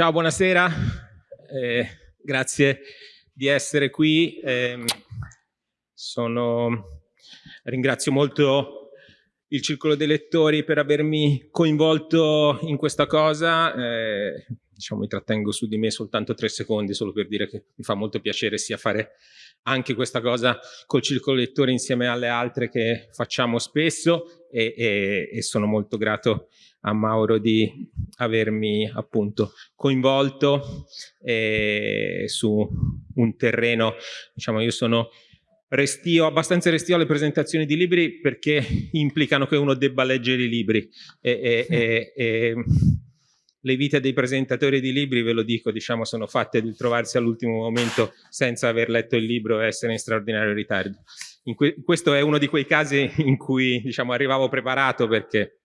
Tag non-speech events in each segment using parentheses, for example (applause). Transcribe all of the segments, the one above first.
Ciao, buonasera, eh, grazie di essere qui. Eh, sono... Ringrazio molto il Circolo dei Lettori per avermi coinvolto in questa cosa. Eh, diciamo, mi trattengo su di me soltanto tre secondi, solo per dire che mi fa molto piacere sia fare anche questa cosa col Circolo dei Lettori insieme alle altre che facciamo spesso e, e, e sono molto grato a Mauro di avermi appunto coinvolto eh, su un terreno, diciamo io sono restio, abbastanza restio alle presentazioni di libri perché implicano che uno debba leggere i libri e, e, e le vite dei presentatori di libri, ve lo dico, diciamo, sono fatte di trovarsi all'ultimo momento senza aver letto il libro e essere in straordinario ritardo. In que questo è uno di quei casi in cui diciamo, arrivavo preparato perché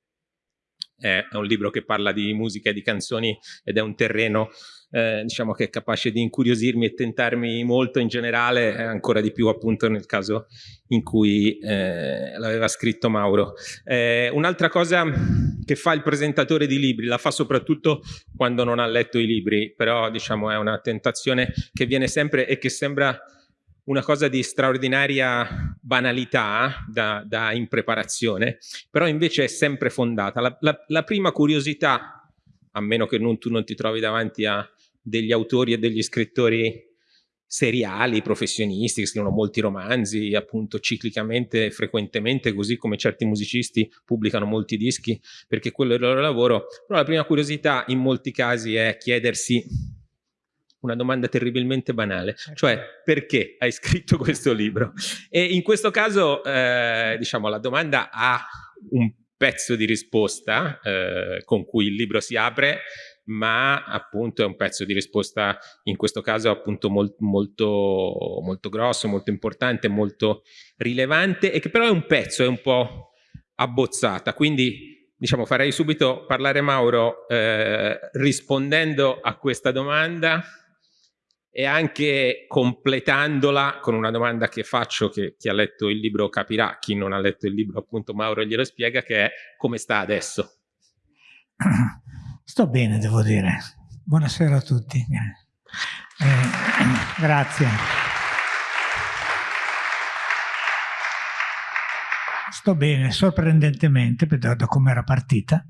è un libro che parla di musica e di canzoni ed è un terreno eh, diciamo che è capace di incuriosirmi e tentarmi molto in generale, ancora di più appunto nel caso in cui eh, l'aveva scritto Mauro. Eh, Un'altra cosa che fa il presentatore di libri, la fa soprattutto quando non ha letto i libri, però diciamo è una tentazione che viene sempre e che sembra una cosa di straordinaria banalità da, da impreparazione, però invece è sempre fondata. La, la, la prima curiosità, a meno che non, tu non ti trovi davanti a degli autori e degli scrittori seriali, professionisti, che scrivono molti romanzi, appunto ciclicamente, frequentemente, così come certi musicisti pubblicano molti dischi, perché quello è il loro lavoro. Però la prima curiosità in molti casi è chiedersi una domanda terribilmente banale, certo. cioè perché hai scritto questo libro? E in questo caso, eh, diciamo, la domanda ha un pezzo di risposta eh, con cui il libro si apre, ma appunto è un pezzo di risposta in questo caso appunto molt, molto, molto grosso, molto importante, molto rilevante e che però è un pezzo, è un po' abbozzata, quindi diciamo farei subito parlare Mauro eh, rispondendo a questa domanda e anche completandola con una domanda che faccio che chi ha letto il libro capirà, chi non ha letto il libro appunto Mauro glielo spiega, che è come sta adesso? Sto bene, devo dire. Buonasera a tutti. Eh, (clears throat) grazie. Sto bene, sorprendentemente, da, da come era partita,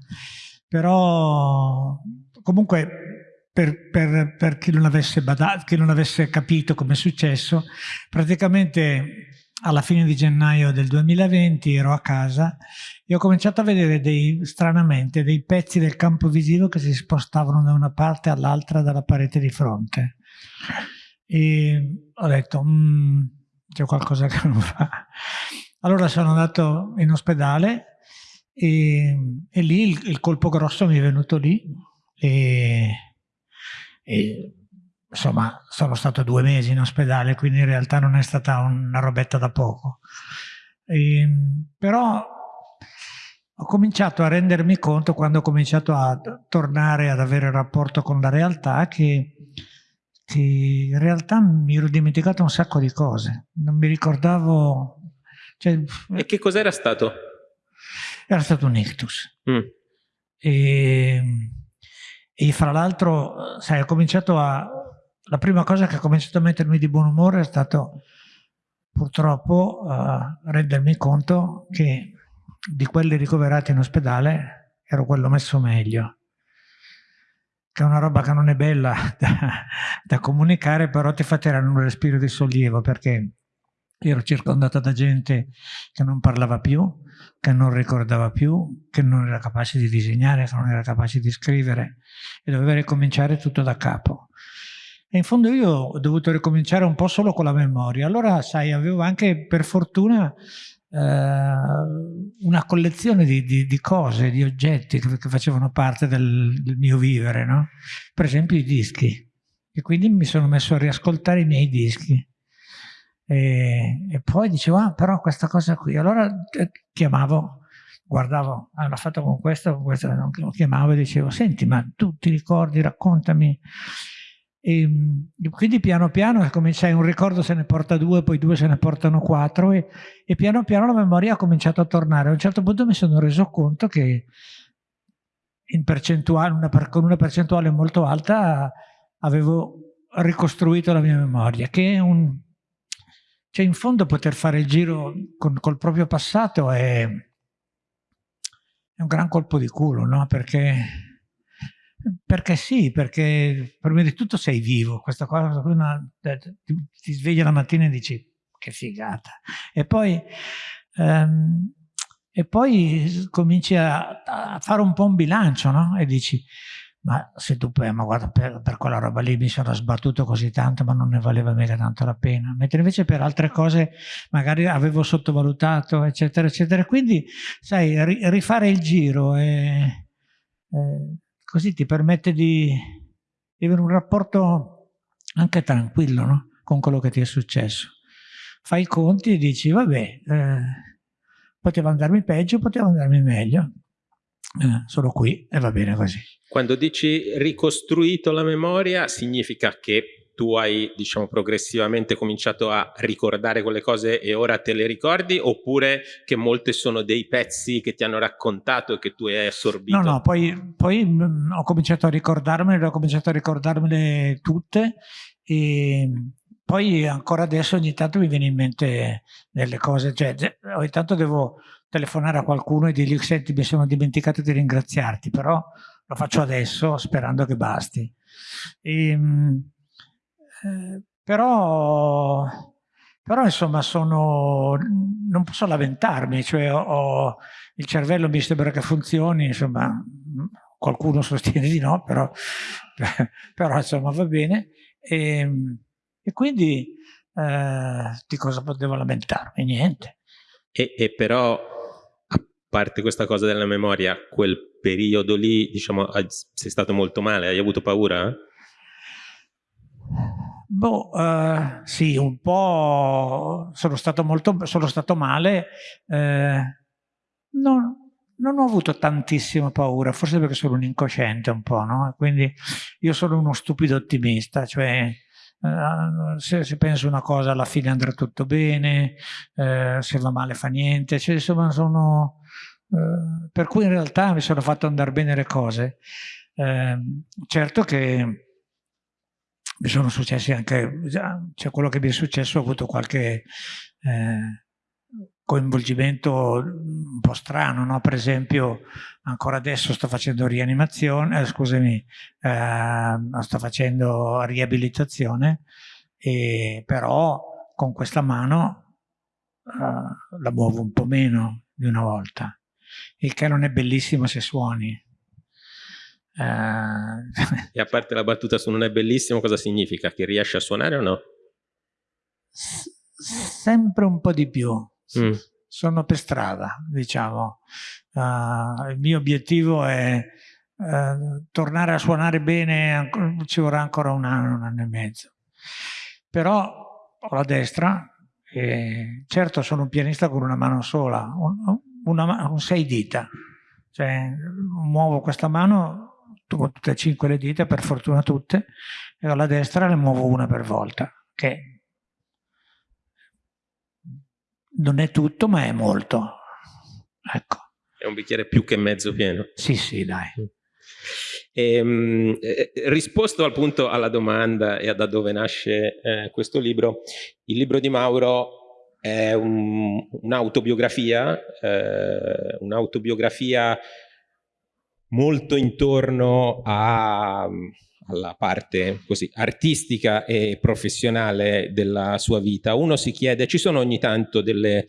però comunque per, per, per chi, non avesse badato, chi non avesse capito come è successo, praticamente alla fine di gennaio del 2020 ero a casa e ho cominciato a vedere dei, stranamente dei pezzi del campo visivo che si spostavano da una parte all'altra dalla parete di fronte. E ho detto, mm, c'è qualcosa che non va. Allora sono andato in ospedale e, e lì il, il colpo grosso mi è venuto lì e e, insomma, sono stato due mesi in ospedale, quindi in realtà non è stata una robetta da poco. E, ehm, però ho cominciato a rendermi conto, quando ho cominciato a tornare ad avere rapporto con la realtà, che, che in realtà mi ero dimenticato un sacco di cose. Non mi ricordavo... Cioè, e che cos'era stato? Era stato un ictus. Mm. E, ehm, e fra l'altro, sai, ho cominciato a... La prima cosa che ha cominciato a mettermi di buon umore è stato purtroppo uh, rendermi conto che di quelli ricoverati in ospedale ero quello messo meglio che è una roba che non è bella (laughs) da, da comunicare, però ti fa tirare un respiro di sollievo, perché ero circondata da gente che non parlava più, che non ricordava più, che non era capace di disegnare, che non era capace di scrivere e doveva ricominciare tutto da capo. E in fondo io ho dovuto ricominciare un po' solo con la memoria. Allora, sai, avevo anche per fortuna eh, una collezione di, di, di, cose, di oggetti che, che facevano parte del, del, mio vivere, no? Per esempio i dischi. E quindi mi sono messo a riascoltare i miei dischi e, e poi dicevo, ah, però questa cosa qui. Allora eh, chiamavo, guardavo, ah, l'ha fatto con questo, con questo, lo chiamavo e dicevo, senti, ma tu ti ricordi, raccontami. E, quindi piano piano, come sai, un ricordo se ne porta due, poi due se ne portano quattro e, e piano piano la memoria ha cominciato a tornare. A un certo punto mi sono reso conto che una, con una percentuale molto alta avevo ricostruito la mia memoria, che è un... Cioè in fondo poter fare il giro con, col proprio passato è, è un gran colpo di culo, no? Perché, perché sì, perché prima di tutto sei vivo, questa cosa una, ti, ti svegli la mattina e dici che figata. E poi... Um, e poi cominci a, a, fare un po' un bilancio, no? E dici, ma se tu poi, ma guarda, per, per, quella roba lì mi sono sbattuto così tanto, ma non ne valeva mica tanto la pena. Mentre invece per altre cose magari avevo sottovalutato, eccetera, eccetera. Quindi, sai, ri, rifare il giro e, e così ti permette di, di, avere un rapporto anche tranquillo, no? Con quello che ti è successo. Fai i conti e dici, vabbè, eh, poteva andarmi peggio, poteva andarmi meglio. Eh, sono qui e va bene così. Quando dici ricostruito la memoria, significa che tu hai, diciamo, progressivamente cominciato a ricordare quelle cose e ora te le ricordi, oppure che molte sono dei pezzi che ti hanno raccontato e che tu hai assorbito? No, no, poi, poi mm, ho cominciato a ricordarmele, ho cominciato a ricordarmele tutte e poi ancora adesso ogni tanto mi viene in mente delle cose, cioè ogni tanto devo telefonare a qualcuno e dirgli senti mi sono dimenticato di ringraziarti, però lo faccio adesso sperando che basti. E, ehm, eh, però, però insomma sono, non posso lamentarmi, cioè ho, ho, il cervello mi sembra che funzioni, insomma qualcuno sostiene di no, però, (laughs) però insomma va bene. E, ehm, e quindi eh, di cosa potevo lamentarmi? Niente. E, e, però, a parte questa cosa della memoria, quel periodo lì, diciamo, sei stato molto male, hai avuto paura? Boh, eh, sì, un po' sono stato molto, sono stato male, eh, non, non ho avuto tantissima paura, forse perché sono un incosciente un po', no? Quindi io sono uno stupido ottimista, cioè Uh, se, penso una cosa alla fine andrà tutto bene, uh, se va male fa niente, cioè, insomma sono, uh, per cui in realtà mi sono fatto andare bene le cose. Ehm, certo che mi sono successi anche, cioè quello che mi è successo ho avuto qualche eh, coinvolgimento un po' strano, no? per esempio ancora adesso sto facendo rianimazione, eh, scusami, eh, sto facendo riabilitazione, e però con questa mano eh, la muovo un po' meno di una volta, il che non è bellissimo se suoni. Eh, e a parte la battuta su non è bellissimo, cosa significa? Che riesci a suonare o no? S sempre un po' di più Mm. Sono per strada, diciamo. Uh, il mio obiettivo è uh, tornare a suonare bene, ci vorrà ancora un anno, un anno e mezzo. Però ho la destra, e certo sono un pianista con una mano sola, un, una, un sei dita. Cioè, muovo questa mano con tutte e cinque le dita, per fortuna tutte, e alla destra le muovo una per volta, che non è tutto, ma è molto. Ecco. È un bicchiere più che mezzo pieno. Sì, sì, dai. E, ehm, eh, risposto appunto alla domanda e da dove nasce eh, questo libro, il libro di Mauro è un'autobiografia, un eh, un'autobiografia molto intorno a alla parte così artistica e professionale della sua vita, uno si chiede, ci sono ogni tanto delle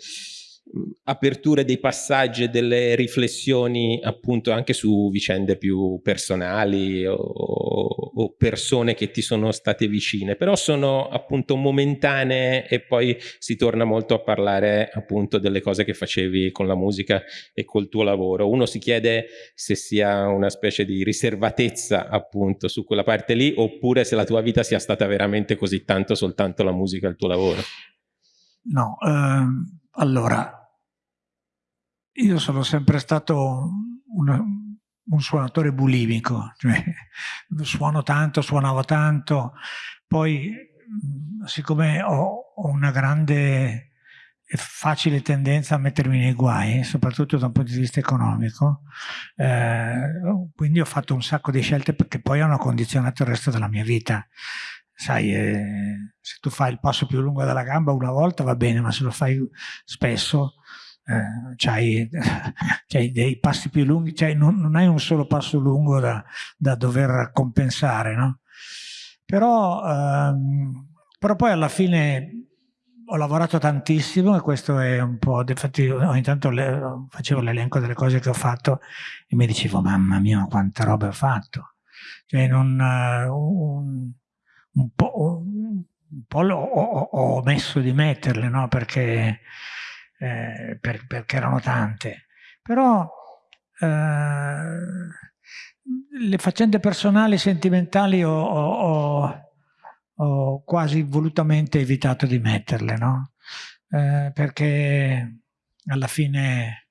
aperture dei passaggi e delle riflessioni appunto anche su vicende più personali o, o, persone che ti sono state vicine, però sono appunto momentanee e poi si torna molto a parlare appunto delle cose che facevi con la musica e col tuo lavoro. Uno si chiede se sia una specie di riservatezza appunto su quella parte lì oppure se la tua vita sia stata veramente così tanto soltanto la musica e il tuo lavoro. No, ehm, allora io sono sempre stato una, un suonatore bulimico, cioè (laughs) suono tanto, suonavo tanto, poi siccome ho, ho una grande facile tendenza a mettermi nei guai, soprattutto da un punto di vista economico, eh, quindi ho fatto un sacco di scelte che poi hanno condizionato il resto della mia vita. Sai, eh, se tu fai il passo più lungo della gamba una volta va bene, ma se lo fai spesso eh, c'hai, (laughs) dei passi più lunghi, non, non, hai un solo passo lungo da, da dover compensare, no? Però, ehm, però poi alla fine ho lavorato tantissimo e questo è un po', infatti ogni tanto le, facevo l'elenco delle cose che ho fatto e mi dicevo mamma mia quante robe ho fatto, cioè non, uh, un, un, po', un, po ho, ho, omesso di metterle no? perché, eh, per, perché erano tante, però eh, le faccende personali, sentimentali ho, ho ho quasi volutamente evitato di metterle, no? Eh, perché alla fine,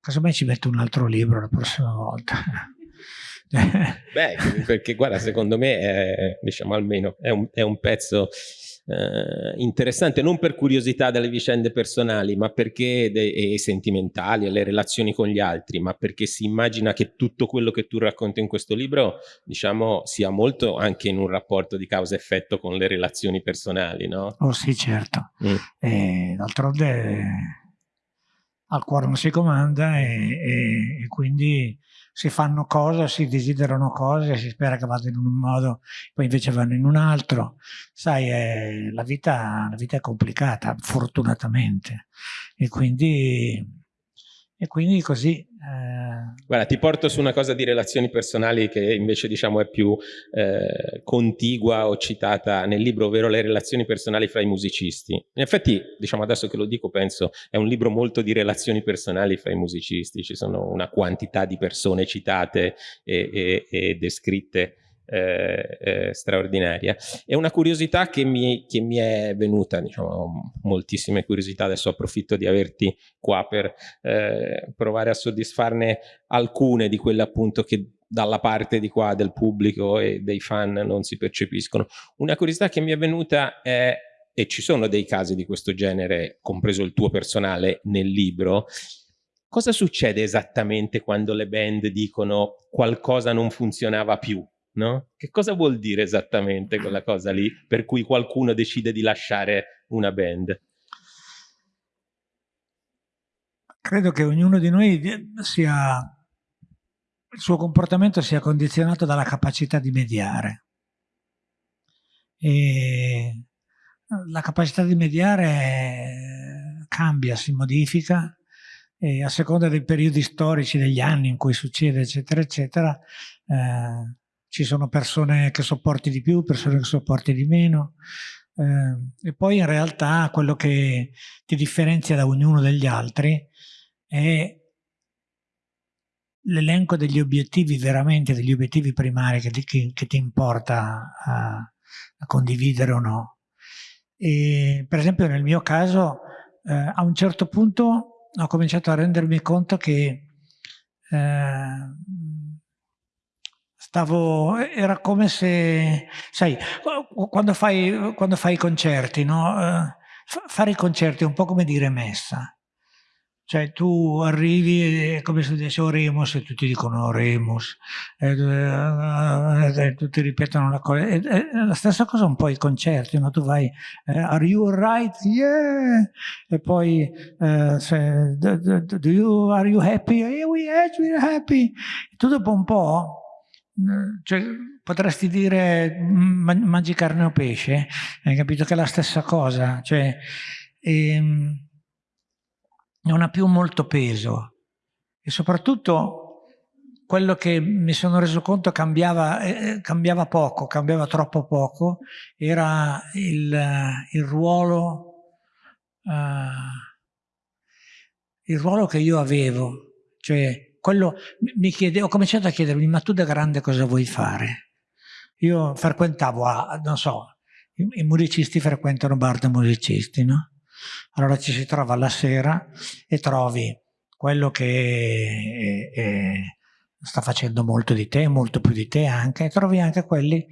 casomai ci metto un altro libro la prossima volta. Beh, (laughs) perché guarda, secondo me, è, diciamo almeno, è un, è un pezzo eh, interessante non per curiosità delle vicende personali ma perché e sentimentali e le relazioni con gli altri ma perché si immagina che tutto quello che tu racconti in questo libro diciamo sia molto anche in un rapporto di causa-effetto con le relazioni personali no? Oh sì certo mm. d'altronde al cuore non si comanda e, e, e quindi si fanno cose, si desiderano cose, si spera che vadano in un modo, poi invece vanno in un altro. Sai, è, la, vita, la vita è complicata, fortunatamente, e quindi e quindi così... Eh... Guarda, ti porto su una cosa di relazioni personali che invece diciamo è più eh, contigua o citata nel libro, ovvero le relazioni personali fra i musicisti. In effetti, diciamo adesso che lo dico, penso, è un libro molto di relazioni personali fra i musicisti, ci sono una quantità di persone citate e, e, e descritte eh, eh, straordinaria. È una curiosità che mi, che mi è venuta, diciamo, moltissime curiosità, adesso approfitto di averti qua per eh, provare a soddisfarne alcune di quelle appunto che dalla parte di qua del pubblico e dei fan non si percepiscono. Una curiosità che mi è venuta è, e ci sono dei casi di questo genere, compreso il tuo personale nel libro, cosa succede esattamente quando le band dicono qualcosa non funzionava più? No? Che cosa vuol dire esattamente quella cosa lì per cui qualcuno decide di lasciare una band? Credo che ognuno di noi sia, il suo comportamento sia condizionato dalla capacità di mediare. E la capacità di mediare cambia, si modifica e a seconda dei periodi storici, degli anni in cui succede, eccetera, eccetera, eh, ci sono persone che sopporti di più, persone che sopporti di meno, eh, e poi in realtà quello che ti differenzia da ognuno degli altri è l'elenco degli obiettivi veramente, degli obiettivi primari che ti, che, che ti importa a, a, condividere o no. E, per esempio nel mio caso eh, a un certo punto ho cominciato a rendermi conto che eh, Stavo, era come se, sai, quando fai, quando fai i concerti, no? Eh, fare i concerti è un po' come dire messa. Cioè tu arrivi, è come se dice Oremus e tutti dicono Oremus, e, e, e, tutti ripetono la cosa. È, è, la stessa cosa un po' i concerti, no? tu vai, eh, are you alright? Yeah! E poi, eh, se, do, do you, are you happy? Yeah, we, yes, we're happy. E tu dopo un po' cioè, potresti dire mangi carne o pesce, hai capito che è la stessa cosa, cioè, ehm, non ha più molto peso. E soprattutto quello che mi sono reso conto cambiava, eh, cambiava poco, cambiava troppo poco, era il, il ruolo, uh, il ruolo che io avevo, cioè quello mi chiede, ho cominciato a chiedermi, ma tu da grande cosa vuoi fare? Io frequentavo, a, non so, i, i musicisti frequentano bar da musicisti, no? Allora ci si trova alla sera e trovi quello che è, è, sta facendo molto di te, molto più di te anche, e trovi anche quelli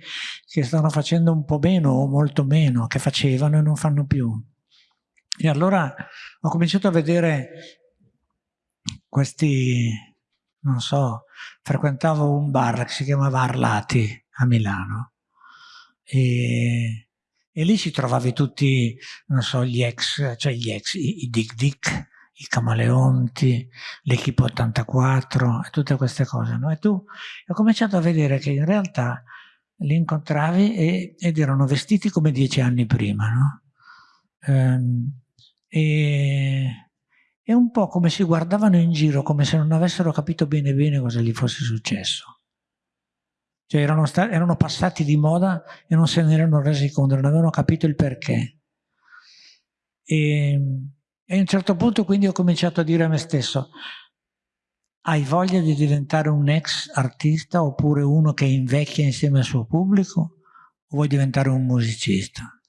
che stanno facendo un po' meno o molto meno, che facevano e non fanno più. E allora ho cominciato a vedere questi, non so, frequentavo un bar che si chiamava Arlati a Milano e, e lì ci trovavi tutti, non so, gli ex, cioè gli ex, i, i Dick Dick, i Camaleonti, l'Equipe 84 e tutte queste cose, no? E tu ho cominciato a vedere che in realtà li incontravi e, ed erano vestiti come dieci anni prima, no? Ehm, e, e un po' come si guardavano in giro, come se non avessero capito bene bene cosa gli fosse successo. Cioè erano, erano passati di moda e non se ne erano resi conto, non avevano capito il perché. E, e a un certo punto quindi ho cominciato a dire a me stesso, hai voglia di diventare un ex artista oppure uno che invecchia insieme al suo pubblico o vuoi diventare un musicista?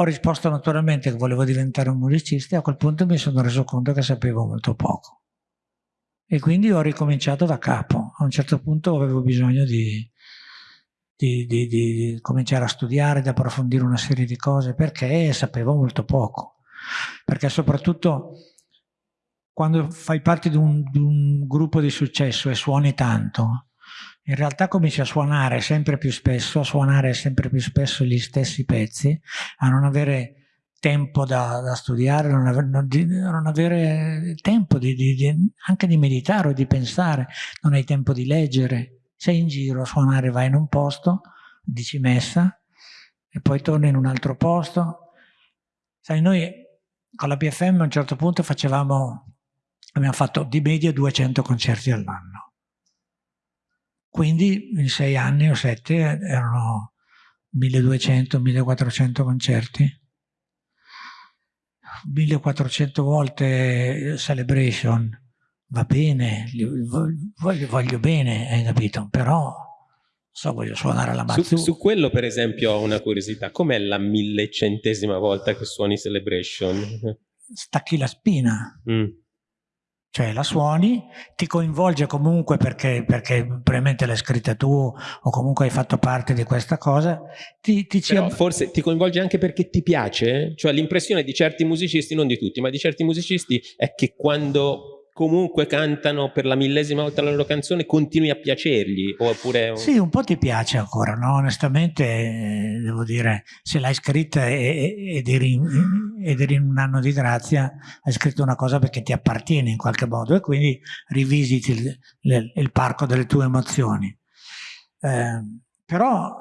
Ho risposto naturalmente che volevo diventare un musicista e a quel punto mi sono reso conto che sapevo molto poco. E quindi ho ricominciato da capo. A un certo punto avevo bisogno di, di, di, di cominciare a studiare, di approfondire una serie di cose, perché sapevo molto poco. Perché soprattutto quando fai parte di un, di un gruppo di successo e suoni tanto, in realtà cominci a suonare sempre più spesso, a suonare sempre più spesso gli stessi pezzi, a non avere tempo da, da studiare, non avere, non, di, non avere tempo di, di, anche di meditare o di pensare, non hai tempo di leggere, sei in giro a suonare, vai in un posto, dici messa e poi torni in un altro posto. Sai, noi con la PFM a un certo punto facevamo, abbiamo fatto di media 200 concerti all'anno quindi in sei anni o sette erano 1200-1400 concerti. 1400 volte celebration, va bene, voglio, voglio bene, hai capito? Però so, voglio suonare la mazzu. Su, su, quello per esempio ho una curiosità, com'è la millecentesima volta che suoni celebration? Stacchi la spina. Mm cioè la suoni, ti coinvolge comunque perché, perché probabilmente l'hai scritta tu o comunque hai fatto parte di questa cosa. Ti, ti forse ti coinvolge anche perché ti piace, cioè l'impressione di certi musicisti, non di tutti, ma di certi musicisti è che quando comunque cantano per la millesima volta la loro canzone, continui a piacergli? Oppure... Sì, un po' ti piace ancora, no? Onestamente, eh, devo dire, se l'hai scritta ed eri, in un anno di grazia, hai scritto una cosa perché ti appartiene in qualche modo e quindi rivisiti il, il, il parco delle tue emozioni. Eh, però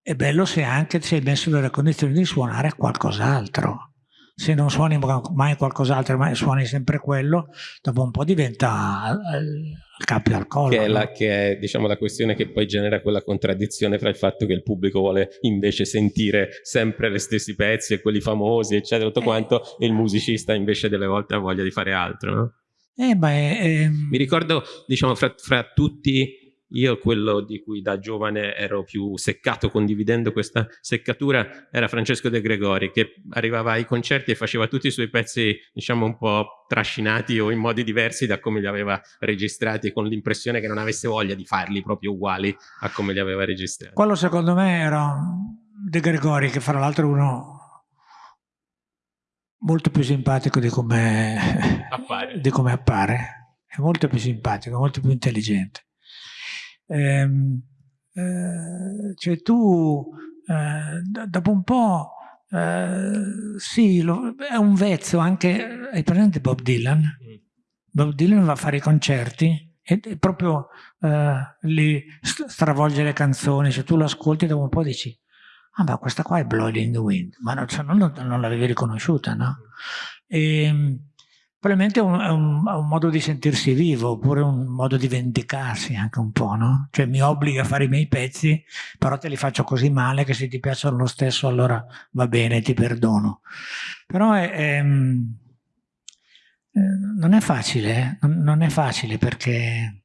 è bello se anche ti sei messo nelle condizioni di suonare qualcos'altro se non suoni mai qualcos'altro ma suoni sempre quello dopo un po' diventa il cappio al collo che è, la, che è diciamo, la questione che poi genera quella contraddizione fra il fatto che il pubblico vuole invece sentire sempre gli stessi pezzi e quelli famosi eccetera tutto eh. quanto e il musicista invece delle volte ha voglia di fare altro no? Eh, beh, ehm... Mi ricordo, diciamo, fra, fra tutti io quello di cui da giovane ero più seccato condividendo questa seccatura era Francesco De Gregori che arrivava ai concerti e faceva tutti i suoi pezzi diciamo un po' trascinati o in modi diversi da come li aveva registrati con l'impressione che non avesse voglia di farli proprio uguali a come li aveva registrati. Quello secondo me era De Gregori che fra l'altro uno molto più simpatico di come appare. Di come appare. È molto più simpatico, molto più intelligente. Ehm, eh, cioè tu eh, dopo un po' eh, sì, lo, è un vezzo anche, hai presente Bob Dylan? Mm. Bob Dylan va a fare i concerti e, proprio eh, li stravolge le canzoni, se tu lo ascolti dopo un po' dici ah ma questa qua è Blowing in the Wind, ma non, cioè, non, non l'avevi riconosciuta, no? E, ehm, Probabilmente è un, è, un, è un, modo di sentirsi vivo, oppure un modo di vendicarsi anche un po', no? Cioè mi obbliga a fare i miei pezzi, però te li faccio così male che se ti piacciono lo stesso allora va bene, ti perdono. Però è, mm, eh, non è facile, eh? non è facile perché,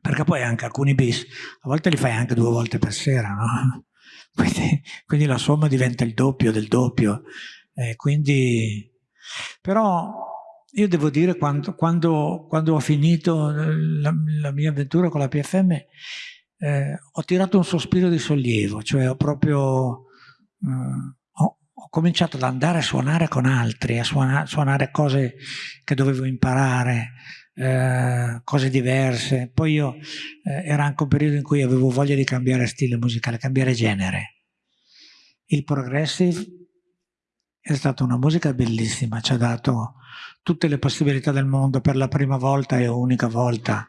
perché poi anche alcuni bis, a volte li fai anche due volte per sera, no? (laughs) Quindi, quindi la somma diventa il doppio del doppio. Eh, quindi, però io devo dire, quando, quando, quando ho finito la, la, mia avventura con la PFM, eh, ho tirato un sospiro di sollievo, cioè ho proprio... Eh, ho, ho cominciato ad andare a suonare con altri, a suonare, suonare cose che dovevo imparare, eh, cose diverse. Poi io eh, era anche un periodo in cui avevo voglia di cambiare stile musicale, cambiare genere. Il progressive è stata una musica bellissima, ci ha dato tutte le possibilità del mondo per la prima volta e unica volta.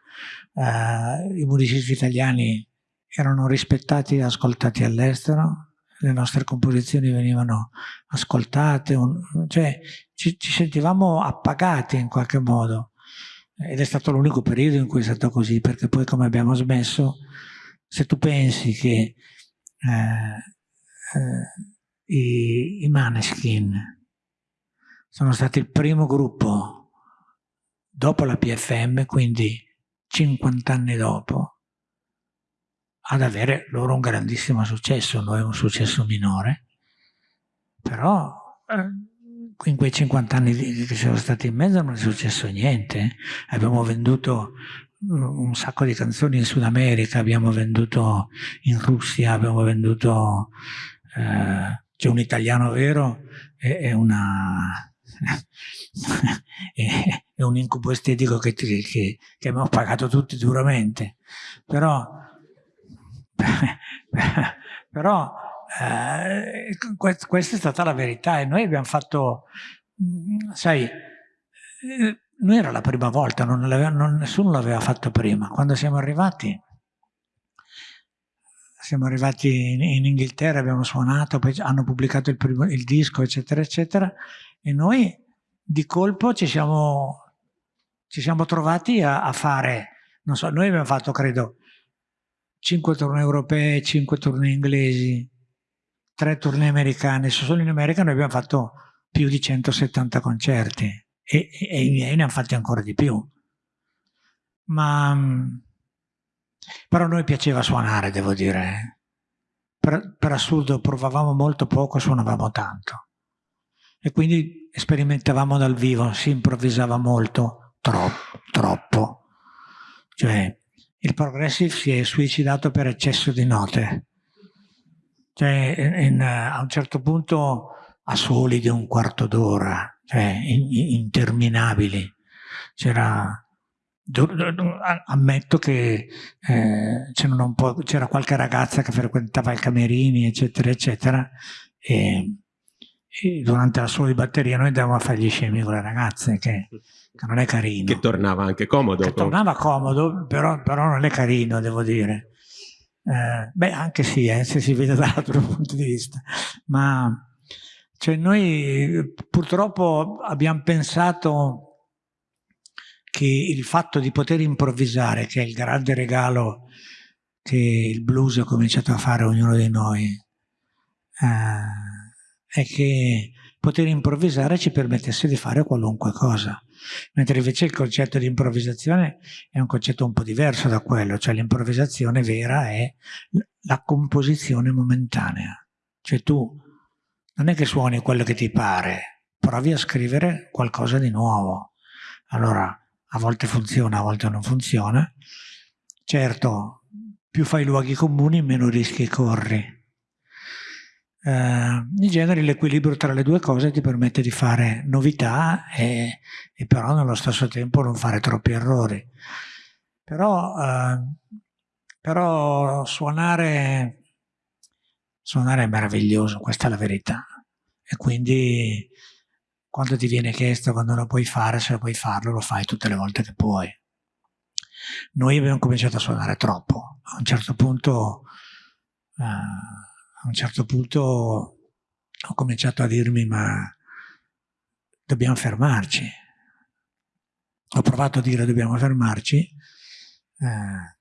Eh, I musicisti italiani erano rispettati e ascoltati all'estero, le nostre composizioni venivano ascoltate, un, cioè ci, ci, sentivamo appagati in qualche modo ed è stato l'unico periodo in cui è stato così perché poi come abbiamo smesso se tu pensi che eh, eh, i, i Maneskin sono stati il primo gruppo dopo la PFM quindi 50 anni dopo ad avere loro un grandissimo successo, noi un successo minore, però eh, in quei 50 anni che siamo stati in mezzo non è successo niente, abbiamo venduto mm, un sacco di canzoni in Sud America, abbiamo venduto in Russia, abbiamo venduto, eh, c'è un italiano vero e, una... (laughs) è un incubo estetico che, che, che abbiamo pagato tutti duramente, però (laughs) però eh, questa è stata la verità e noi abbiamo fatto, mm, sai, eh, noi era la prima volta, non non, nessuno l'aveva fatto prima. Quando siamo arrivati, siamo arrivati in, in Inghilterra, abbiamo suonato, poi hanno pubblicato il, primo, il disco, eccetera, eccetera, e noi di colpo ci siamo, ci siamo trovati a, a fare, non so, noi abbiamo fatto, credo, 5 tournée europee, 5 tournée inglesi, 3 tournée americane. Solo in America noi abbiamo fatto più di 170 concerti e, e i miei ne hanno fatti ancora di più. Ma però a noi piaceva suonare, devo dire. Per, per assurdo provavamo molto poco, suonavamo tanto. E quindi sperimentavamo dal vivo, si improvvisava molto, troppo, troppo. Cioè, il progressive si è suicidato per eccesso di note. Cioè, in, a un certo punto a soli di un quarto d'ora, cioè in, interminabili. C'era ammetto che eh, c'era qualche ragazza che frequentava i camerini eccetera eccetera e, e durante la solo di batteria noi andavamo a fare gli scemi con le ragazze che che non è carino. Che tornava anche comodo. Che tornava comodo, però, però, non è carino, devo dire. Eh, beh, anche sì, eh, se si vede (laughs) dall'altro punto di vista. Ma cioè, noi purtroppo abbiamo pensato che il fatto di poter improvvisare, che è il grande regalo che il blues ha cominciato a fare a ognuno di noi, eh, è che poter improvvisare ci permettesse di fare qualunque cosa mentre invece il concetto di improvvisazione è un concetto un po' diverso da quello, cioè l'improvvisazione vera è la composizione momentanea, cioè tu non è che suoni quello che ti pare, provi a scrivere qualcosa di nuovo. Allora, a volte funziona, a volte non funziona. Certo, più fai luoghi comuni, meno rischi corri eh, in genere l'equilibrio tra le due cose ti permette di fare novità e, e però nello stesso tempo non fare troppi errori. Però, eh, però suonare, suonare è meraviglioso, questa è la verità. E quindi quando ti viene chiesto quando lo puoi fare, se lo puoi farlo, lo fai tutte le volte che puoi. Noi abbiamo cominciato a suonare troppo. A un certo punto... Eh, a un certo punto ho cominciato a dirmi ma dobbiamo fermarci. Ho provato a dire dobbiamo fermarci, eh,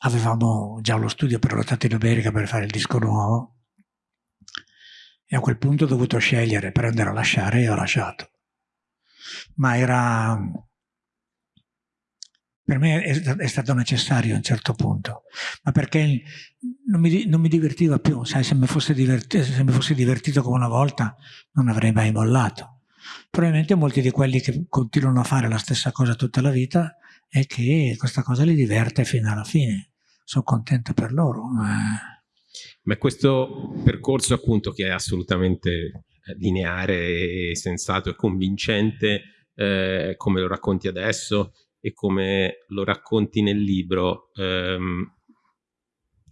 avevamo già lo studio prenotato in America per fare il disco nuovo e a quel punto ho dovuto scegliere, prendere o lasciare e ho lasciato. Ma era per me è, è, stato necessario a un certo punto, ma perché non mi, non mi divertiva più, sai, se mi, se mi fossi divertito come una volta non avrei mai mollato. Probabilmente molti di quelli che continuano a fare la stessa cosa tutta la vita è che questa cosa li diverte fino alla fine. Sono contento per loro. Ma... Ma questo percorso appunto che è assolutamente eh, lineare e sensato e convincente, eh, come lo racconti adesso e come lo racconti nel libro, ehm,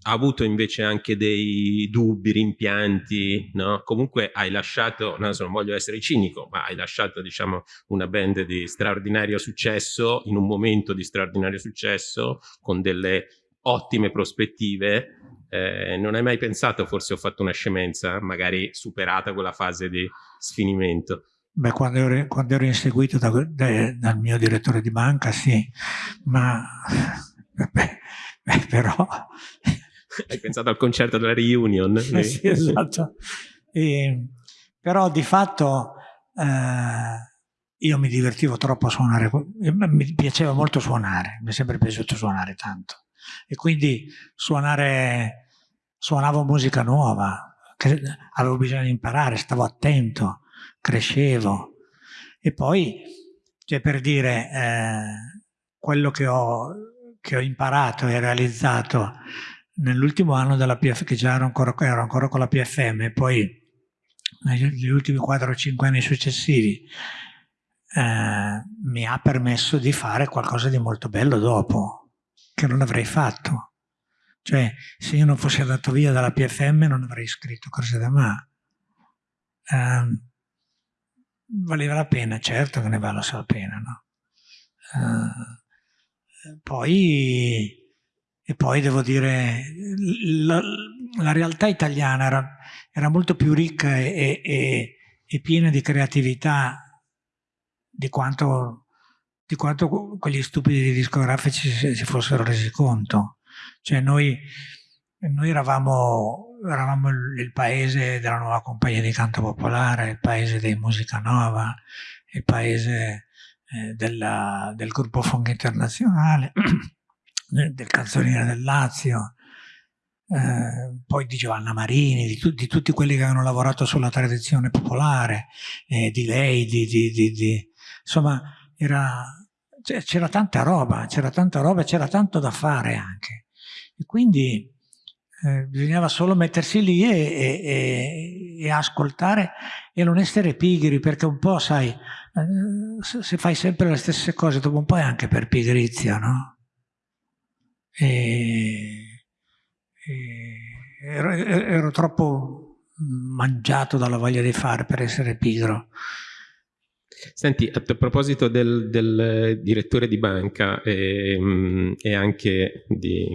ha avuto invece anche dei dubbi, rimpianti, no? Comunque hai lasciato, non, so, non voglio essere cinico, ma hai lasciato diciamo una band di straordinario successo in un momento di straordinario successo con delle ottime prospettive. Eh, non hai mai pensato, forse ho fatto una scemenza, magari superata quella fase di sfinimento? Beh, quando ero, quando ero inseguito da, da, dal mio direttore di banca, sì, ma (laughs) beh, beh, però hai pensato al concerto della reunion? (laughs) Eh sì, esatto. E, però di fatto eh, io mi divertivo troppo a suonare, mi piaceva molto suonare, mi è sempre piaciuto suonare tanto. E quindi suonare, suonavo musica nuova, avevo bisogno di imparare, stavo attento, crescevo. E poi, cioè per dire, eh, quello che ho, che ho imparato e realizzato nell'ultimo anno della PF, che già ero ancora, ero ancora con la PFM, e poi negli ultimi 4 o 5 anni successivi, eh, mi ha permesso di fare qualcosa di molto bello dopo, che non avrei fatto. Cioè, se io non fossi andato via dalla PFM non avrei scritto Corse da Ma. Eh, valeva la pena, certo che ne vale la pena, no? Eh, poi e poi devo dire, la, la realtà italiana era, era, molto più ricca e, e, e, piena di creatività di quanto, di quanto quegli stupidi discografici si, fossero resi conto. Cioè noi, noi eravamo, eravamo il paese della nuova compagnia di canto popolare, il paese dei musica nova, il paese eh, della, del gruppo Fong Internazionale (clears throat) del canzoniere del Lazio, eh, poi di Giovanna Marini, di, tu, di, tutti quelli che hanno lavorato sulla tradizione popolare, eh, di lei, di, di, insomma c'era tanta roba, c'era tanta roba, c'era tanto da fare anche. E quindi eh, bisognava solo mettersi lì e, e, e, ascoltare e non essere pigri, perché un po', sai, eh, se fai sempre le stesse cose, dopo un po' è anche per pigrizia, no? e, e ero, ero, troppo mangiato dalla voglia di fare per essere pigro. Senti, a proposito del, del direttore di banca e, ehm, e anche di,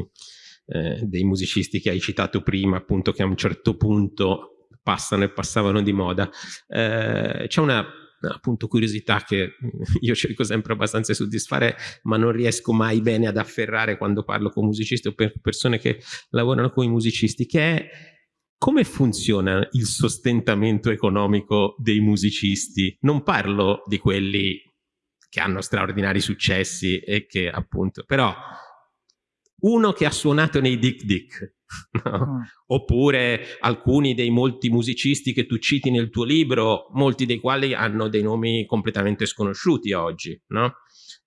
eh, dei musicisti che hai citato prima, appunto che a un certo punto passano e passavano di moda, eh, c'è una appunto curiosità che (laughs) io cerco sempre abbastanza di soddisfare ma non riesco mai bene ad afferrare quando parlo con musicisti o per persone che lavorano con i musicisti che è come funziona il sostentamento economico dei musicisti? Non parlo di quelli che hanno straordinari successi e che appunto, però uno che ha suonato nei Dick Dick, (laughs) no? mm. oppure alcuni dei molti musicisti che tu citi nel tuo libro, molti dei quali hanno dei nomi completamente sconosciuti oggi. No?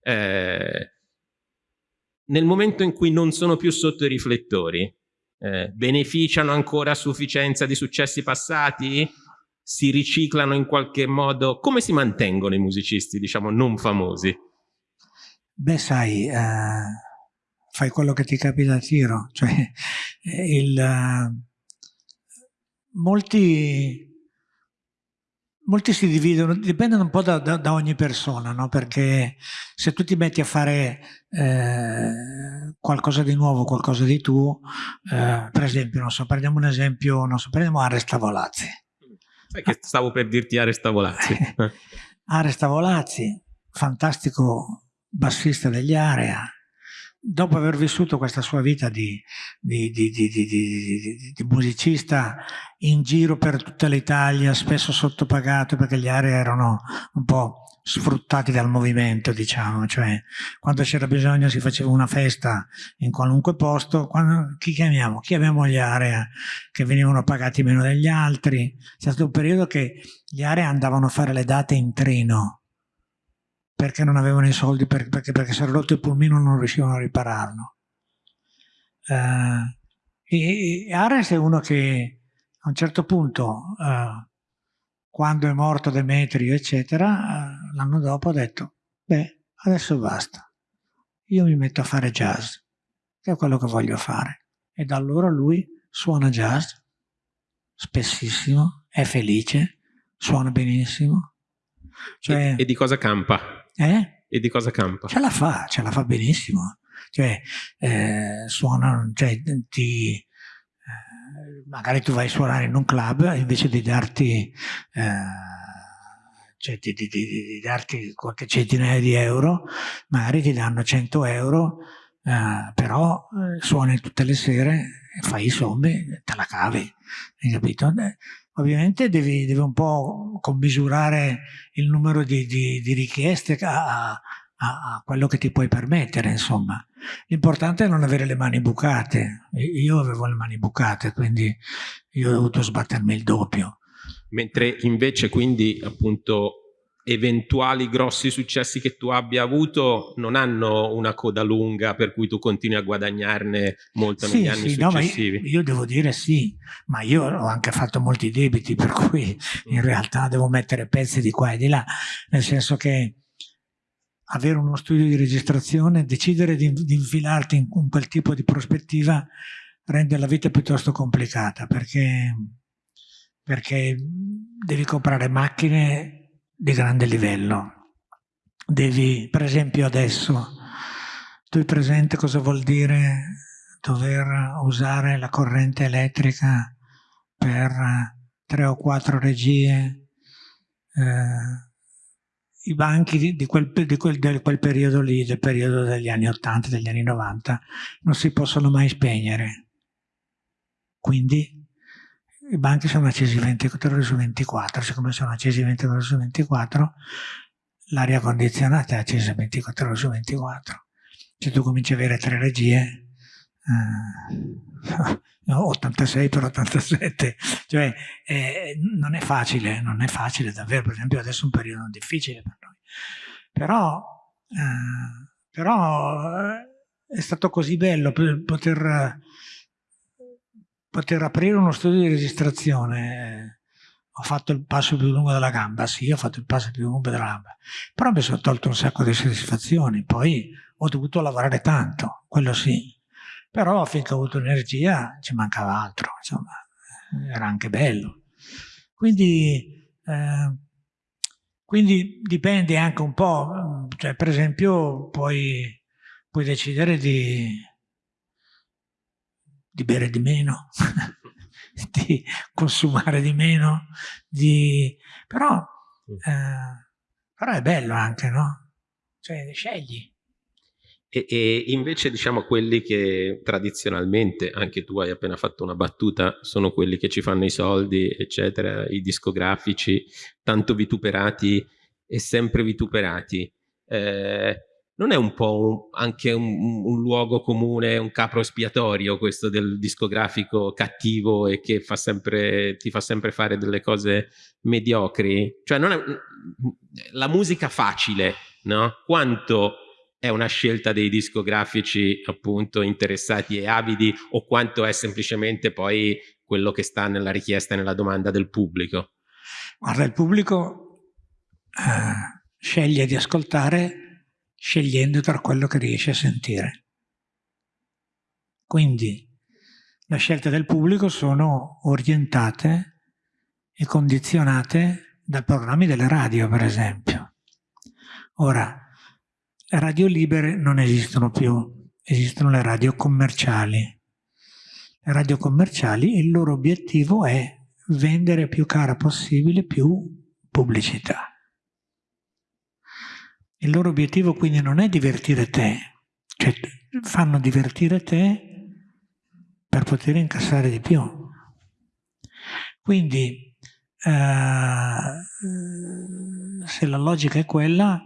Eh, nel momento in cui non sono più sotto i riflettori, eh, beneficiano ancora a sufficienza di successi passati? Si riciclano in qualche modo? Come si mantengono i musicisti, diciamo, non famosi? Beh, sai... Uh fai quello che ti capita a tiro. (laughs) Cioè, il, molti, molti si dividono, dipendono un po' da, da, da ogni persona, no? perché se tu ti metti a fare eh, qualcosa di nuovo, qualcosa di tuo, eh, per esempio, non so, prendiamo un esempio, non so, prendiamo Aresta Volazzi. Sai che stavo per dirti Aresta Volazzi. (laughs) Aresta Volazzi, fantastico bassista degli Area, dopo aver vissuto questa sua vita di, di, di, di, musicista in giro per tutta l'Italia, spesso sottopagato perché gli aree erano un po' sfruttati dal movimento, diciamo, cioè quando c'era bisogno si faceva una festa in qualunque posto, quando, chi chiamiamo? Chiamiamo gli area che venivano pagati meno degli altri, c'è stato un periodo che gli area andavano a fare le date in treno, perché non avevano i soldi, perché, perché, si era rotto il pulmino e non riuscivano a ripararlo. Eh, E, e Ares è uno che a un certo punto, eh, quando è morto Demetrio, eccetera, eh, l'anno dopo ha detto, beh, adesso basta, io mi metto a fare jazz, che è quello che voglio fare. E da allora lui suona jazz, spessissimo, è felice, suona benissimo. Cioè, e, e, di cosa campa? Eh? E di cosa campa? Ce la fa, ce la fa benissimo. Cioè, eh, suona, cioè, ti, eh, magari tu vai a suonare in un club invece di darti, eh, cioè di, di, di, di, darti qualche centinaia di euro, magari ti danno 100 euro, eh, però eh, suoni tutte le sere, fai i sommi, te la cavi, hai capito? Ovviamente devi, devi, un po' commisurare il numero di, di, di richieste a, a, a, quello che ti puoi permettere, insomma. L'importante è non avere le mani bucate. Io avevo le mani bucate, quindi io ho dovuto sbattermi il doppio. Mentre invece quindi appunto eventuali grossi successi che tu abbia avuto non hanno una coda lunga per cui tu continui a guadagnarne molto sì, negli anni sì, successivi. No, io, io, devo dire sì, ma io ho anche fatto molti debiti per cui in mm. realtà devo mettere pezzi di qua e di là, nel senso che avere uno studio di registrazione, decidere di, di infilarti in, in quel tipo di prospettiva rende la vita piuttosto complicata perché, perché devi comprare macchine di grande livello. Devi, per esempio adesso, tu hai presente cosa vuol dire dover usare la corrente elettrica per tre o quattro regie, eh, i banchi di, di, quel, di, quel, di, quel, periodo lì, del periodo degli anni 80, degli anni 90, non si possono mai spegnere. Quindi i banchi sono accesi 24 ore su 24, siccome sono accesi 24 ore su 24, l'aria condizionata è accesa 24 ore su 24. Se tu cominci a avere tre regie, eh, (laughs) 86 per 87, cioè eh, non è facile, non è facile davvero, per esempio adesso è un periodo difficile per noi, però, eh, però eh, è stato così bello poter poter aprire uno studio di registrazione, ho fatto il passo più lungo della gamba, sì, ho fatto il passo più lungo della gamba, però mi sono tolto un sacco di soddisfazioni, poi ho dovuto lavorare tanto, quello sì, però finché ho avuto energia ci mancava altro, insomma, era anche bello. Quindi, eh, quindi dipende anche un po', cioè per esempio puoi, puoi decidere di di bere di meno, (laughs) di consumare di meno, di... Però, eh, però è bello anche, no? Cioè, scegli. E, e, invece diciamo quelli che tradizionalmente, anche tu hai appena fatto una battuta, sono quelli che ci fanno i soldi, eccetera, i discografici, tanto vituperati e sempre vituperati. Eh, non è un po' un, anche un, un, luogo comune, un capro espiatorio questo del discografico cattivo e che fa sempre, ti fa sempre fare delle cose mediocri? Cioè non è, la musica facile, no? Quanto è una scelta dei discografici appunto interessati e avidi o quanto è semplicemente poi quello che sta nella richiesta e nella domanda del pubblico? Guarda, il pubblico eh, sceglie di ascoltare scegliendo tra quello che riesce a sentire. Quindi le scelte del pubblico sono orientate e condizionate dai programmi delle radio, per esempio. Ora, le radio libere non esistono più, esistono le radio commerciali. Le radio commerciali, il loro obiettivo è vendere più cara possibile più pubblicità. Il loro obiettivo quindi non è divertire te, cioè fanno divertire te per poter incassare di più. Quindi eh, se la logica è quella,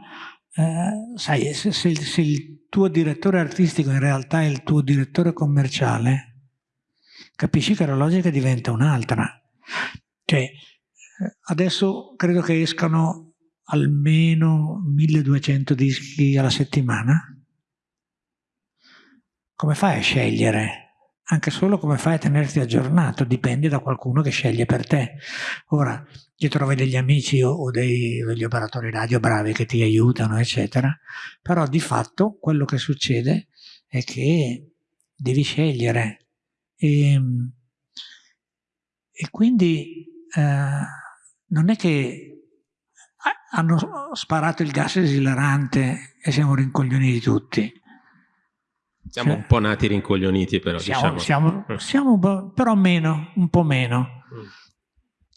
eh, sai, se, se, se il tuo direttore artistico in realtà è il tuo direttore commerciale, capisci che la logica diventa un'altra. Cioè, eh, adesso credo che escano almeno 1200 dischi alla settimana? Come fai a scegliere anche solo come fai a tenerti aggiornato, dipende da qualcuno che sceglie per te. Ora, ti trovi degli amici o, o dei, degli operatori radio bravi che ti aiutano, eccetera, però di fatto quello che succede è che devi scegliere e, e quindi eh, non è che hanno sparato il gas esilarante e siamo rincoglioniti tutti siamo cioè, un po' nati rincoglioniti però, siamo, diciamo. Siamo, mm. siamo, però meno, un po' meno. Mm.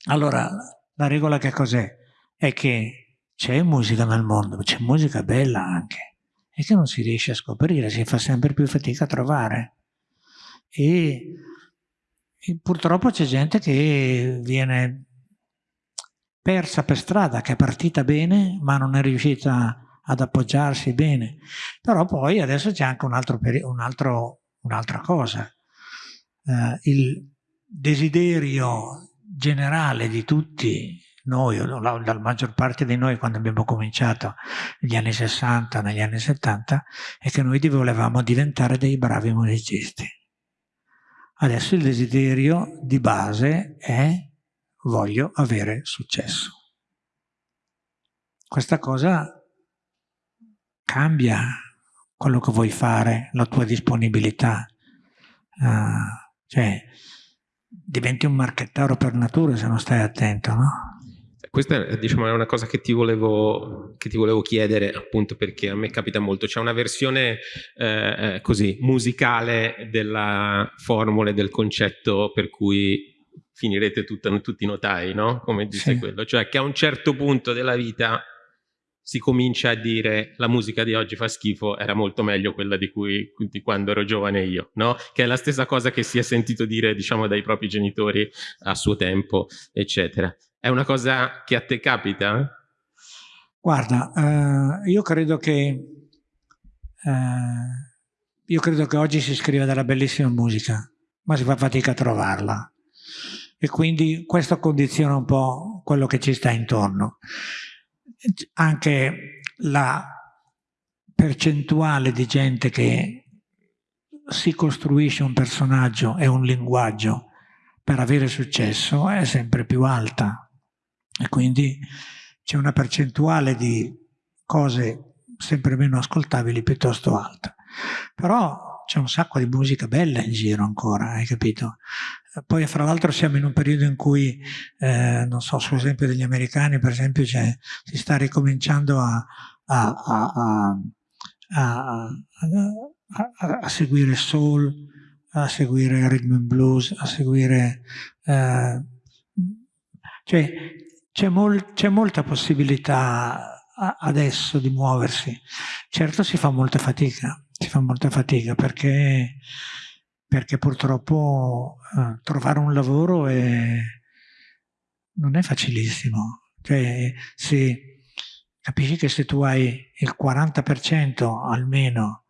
Allora, la regola che cos'è? È che c'è musica nel mondo, c'è musica bella anche, e che non si riesce a scoprire, si fa sempre più fatica a trovare. E, e purtroppo c'è gente che viene persa per strada, che è partita bene, ma non è riuscita ad appoggiarsi bene. Però poi adesso c'è anche un altro, un un'altra cosa. Eh, il desiderio generale di tutti noi, la, la, maggior parte di noi quando abbiamo cominciato negli anni 60, negli anni 70, è che noi volevamo diventare dei bravi musicisti. Adesso il desiderio di base è voglio avere successo. Questa cosa cambia quello che vuoi fare, la tua disponibilità. Uh, cioè, diventi un marchettaro per natura se non stai attento, no? Questa diciamo, è una cosa che ti, volevo, che ti, volevo, chiedere appunto perché a me capita molto. C'è una versione eh, eh così musicale della formula e del concetto per cui finirete tutta, tutti notai, no? Come dice sì. quello. Cioè che a un certo punto della vita si comincia a dire la musica di oggi fa schifo, era molto meglio quella di, cui, di quando ero giovane io, no? Che è la stessa cosa che si è sentito dire, diciamo, dai propri genitori a suo tempo, eccetera. È una cosa che a te capita? Guarda, eh, io credo che eh, io credo che oggi si scriva della bellissima musica, ma si fa fatica a trovarla. E quindi questo condiziona un po' quello che ci sta intorno anche la percentuale di gente che si costruisce un personaggio e un linguaggio per avere successo è sempre più alta e quindi c'è una percentuale di cose sempre meno ascoltabili piuttosto alta. Però c'è un sacco di musica bella in giro ancora, hai capito? Poi fra l'altro siamo in un periodo in cui, eh, non so, sull'esempio degli americani per esempio, si sta ricominciando a, a, a, a, seguire soul, a seguire rhythm and blues, a seguire... Eh, cioè c'è mol, molta possibilità adesso di muoversi. Certo si fa molta fatica, si fa molta fatica perché perché purtroppo eh, trovare un lavoro è, non è facilissimo. Cioè, se, capisci che se tu hai il 40% almeno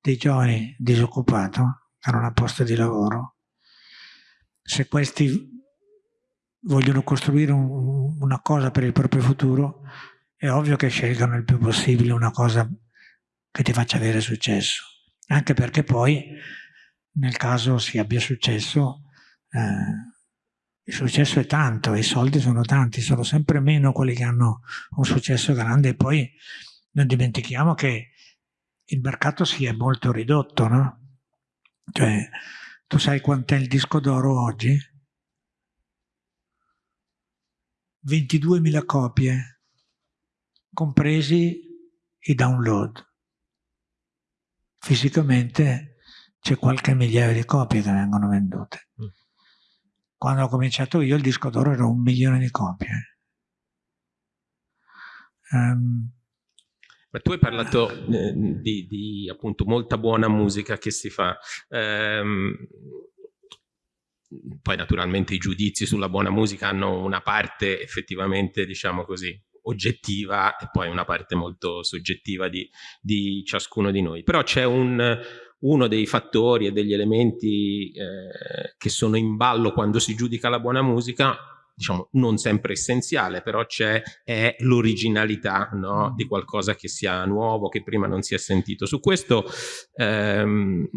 dei giovani disoccupato, che non ha posto di lavoro, se questi vogliono costruire un, una cosa per il proprio futuro, è ovvio che scelgano il più possibile una cosa che ti faccia avere successo. Anche perché poi nel caso si abbia successo, eh, il successo è tanto, i soldi sono tanti, sono sempre meno quelli che hanno un successo grande e poi non dimentichiamo che il mercato si è molto ridotto, no? Cioè, tu sai quant'è il disco d'oro oggi? 22.000 copie, compresi i download. Fisicamente c'è qualche migliaio di copie che vengono vendute. Mm. Quando ho cominciato io il disco d'oro era un milione di copie. Um, ma tu hai parlato eh, di, di, appunto molta buona musica che si fa. Um, poi naturalmente i giudizi sulla buona musica hanno una parte effettivamente, diciamo così, oggettiva e poi una parte molto soggettiva di, di ciascuno di noi. Però c'è un, uno dei fattori e degli elementi eh, che sono in ballo quando si giudica la buona musica diciamo non sempre essenziale, però c'è l'originalità no? Mm. di qualcosa che sia nuovo, che prima non si è sentito. Su questo ehm,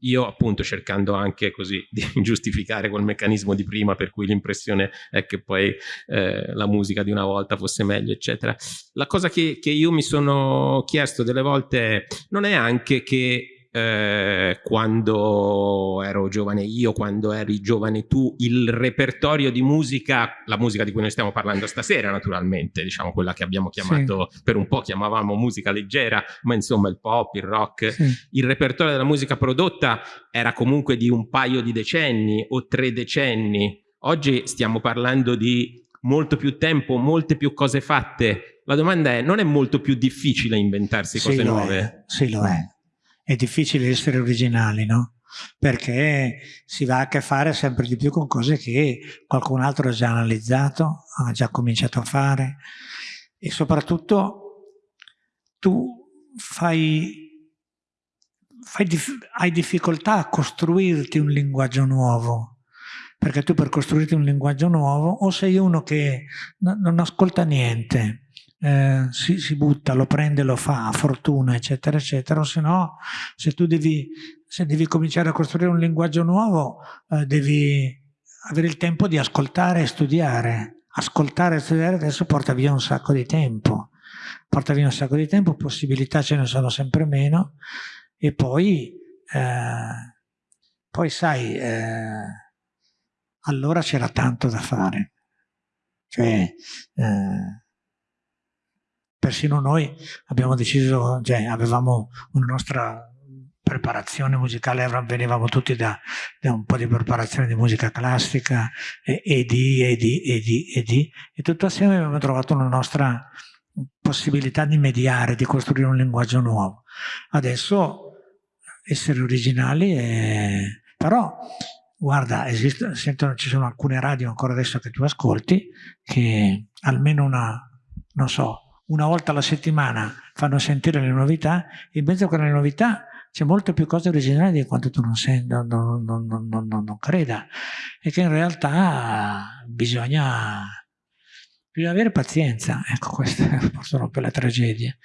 io appunto cercando anche così (laughs) di giustificare quel meccanismo di prima per cui l'impressione è che poi eh, la musica di una volta fosse meglio, eccetera. La cosa che, che io mi sono chiesto delle volte non è anche che eh, quando ero giovane io, quando eri giovane tu, il repertorio di musica, la musica di cui noi stiamo parlando stasera naturalmente, diciamo quella che abbiamo chiamato, sì. per un po' chiamavamo musica leggera, ma insomma il pop, il rock, sì. il repertorio della musica prodotta era comunque di un paio di decenni o tre decenni. Oggi stiamo parlando di molto più tempo, molte più cose fatte. La domanda è, non è molto più difficile inventarsi cose sì, nuove? È. Sì, lo è è difficile essere originali, no? Perché si va a che fare sempre di più con cose che qualcun altro ha già analizzato, ha già cominciato a fare. E soprattutto tu fai, fai hai difficoltà a costruirti un linguaggio nuovo. Perché tu per costruirti un linguaggio nuovo o sei uno che non ascolta niente eh, si, si, butta, lo prende, lo fa, fortuna, eccetera, eccetera, o se no, se tu devi, se devi cominciare a costruire un linguaggio nuovo, eh, devi avere il tempo di ascoltare e studiare. Ascoltare e studiare adesso porta via un sacco di tempo, porta via un sacco di tempo, possibilità ce ne sono sempre meno, e poi, eh, poi sai, eh, allora c'era tanto da fare. Cioè, eh, persino noi abbiamo deciso, cioè avevamo una nostra preparazione musicale, venivamo tutti da, da, un po' di preparazione di musica classica e, e di, e di, e di, e di, e tutto assieme abbiamo trovato una nostra possibilità di mediare, di costruire un linguaggio nuovo. Adesso essere originali è... però guarda, esiste, sentono, ci sono alcune radio ancora adesso che tu ascolti che almeno una, non so, una volta alla settimana fanno sentire le novità, in mezzo a quelle novità c'è molte più cose originali di quanto tu non, senti, non, non, non, creda e che in realtà bisogna, bisogna avere pazienza, ecco forse (laughs) un po' la tragedia.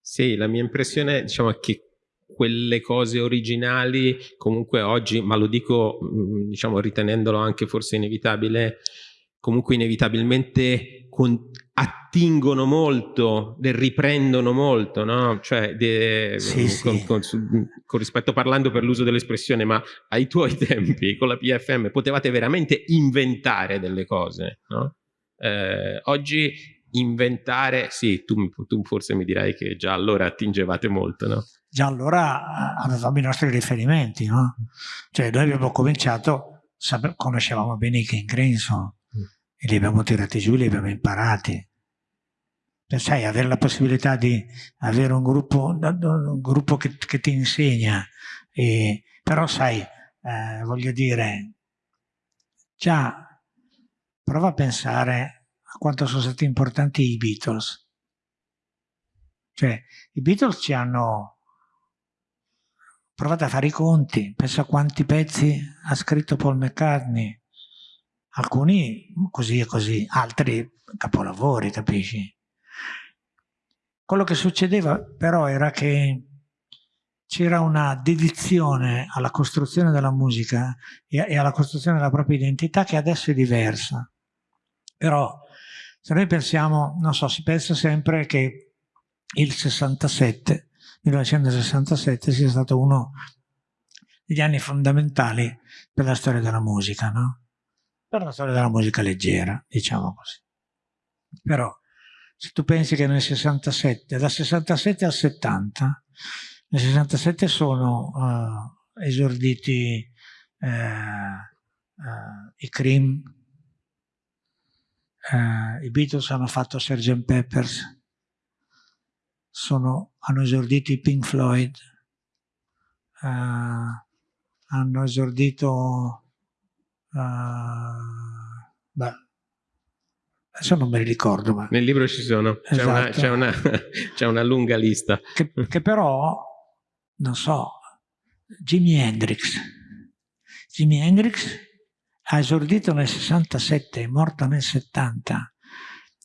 Sì, la mia impressione diciamo, è che quelle cose originali comunque oggi, ma lo dico mm, diciamo, ritenendolo anche forse inevitabile, comunque inevitabilmente attingono molto, riprendono molto, no? Cioè, de, sì, con, sì. Con, con, rispetto parlando per l'uso dell'espressione, ma ai tuoi (laughs) tempi con la PFM potevate veramente inventare delle cose, no? Eh, oggi inventare, sì, tu, tu, forse mi dirai che già allora attingevate molto, no? Già allora eh, avevamo i nostri riferimenti, no? Cioè noi abbiamo cominciato, conoscevamo bene i King Crimson, e li abbiamo tirati giù, li abbiamo imparati. Sai, avere la possibilità di avere un gruppo, un gruppo che, che, ti insegna, e, però sai, eh, voglio dire, già prova a pensare a quanto sono stati importanti i Beatles. Cioè, i Beatles ci hanno provato a fare i conti, pensa a quanti pezzi ha scritto Paul McCartney, alcuni così e così, altri capolavori, capisci? Quello che succedeva però era che c'era una dedizione alla costruzione della musica e alla costruzione della propria identità che adesso è diversa. Però se noi pensiamo, non so, si pensa sempre che il 67, 1967 sia stato uno degli anni fondamentali per la storia della musica, no? per la storia della musica leggera, diciamo così. Però se tu pensi che nel 67, dal 67 al 70, nel 67 sono uh, esorditi uh, uh, i Cream, i Beatles hanno fatto Sgt. Peppers, sono, hanno esordito i Pink Floyd, hanno esordito beh, adesso non me li ricordo. Ma... Nel libro ci sono, c'è esatto. una, (laughs) una, una, lunga lista. Che, che, però, non so, Jimi Hendrix. Jimi Hendrix ha esordito nel 67, è morta nel 70,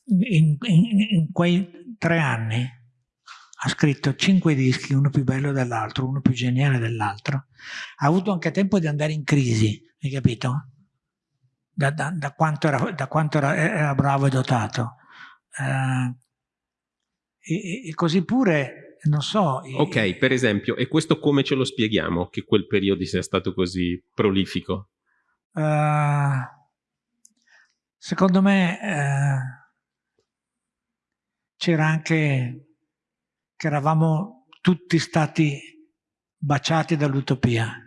in, in, in quei tre anni ha scritto cinque dischi, uno più bello dell'altro, uno più geniale dell'altro. Ha avuto anche tempo di andare in crisi, hai capito? Da, da, da quanto, era, da quanto era, era, bravo e dotato. Uh, e, e, così pure, non so... Ok, e, per esempio, e questo come ce lo spieghiamo, che quel periodo sia stato così prolifico? Uh, secondo me uh, c'era anche che eravamo tutti stati baciati dall'utopia.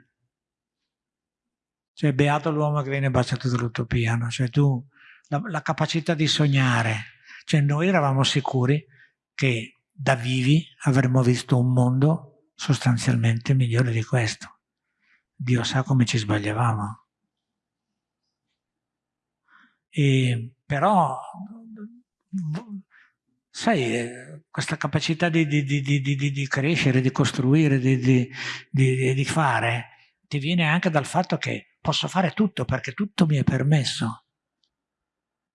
Cioè, beato l'uomo che viene baciato dall'utopia, no? Cioè, tu, la, la, capacità di sognare. Cioè, noi eravamo sicuri che da vivi avremmo visto un mondo sostanzialmente migliore di questo. Dio sa come ci sbagliavamo. E, però sai, questa capacità di, di, di, di, crescere, di costruire, di, fare, ti viene anche dal fatto che posso fare tutto perché tutto mi è permesso.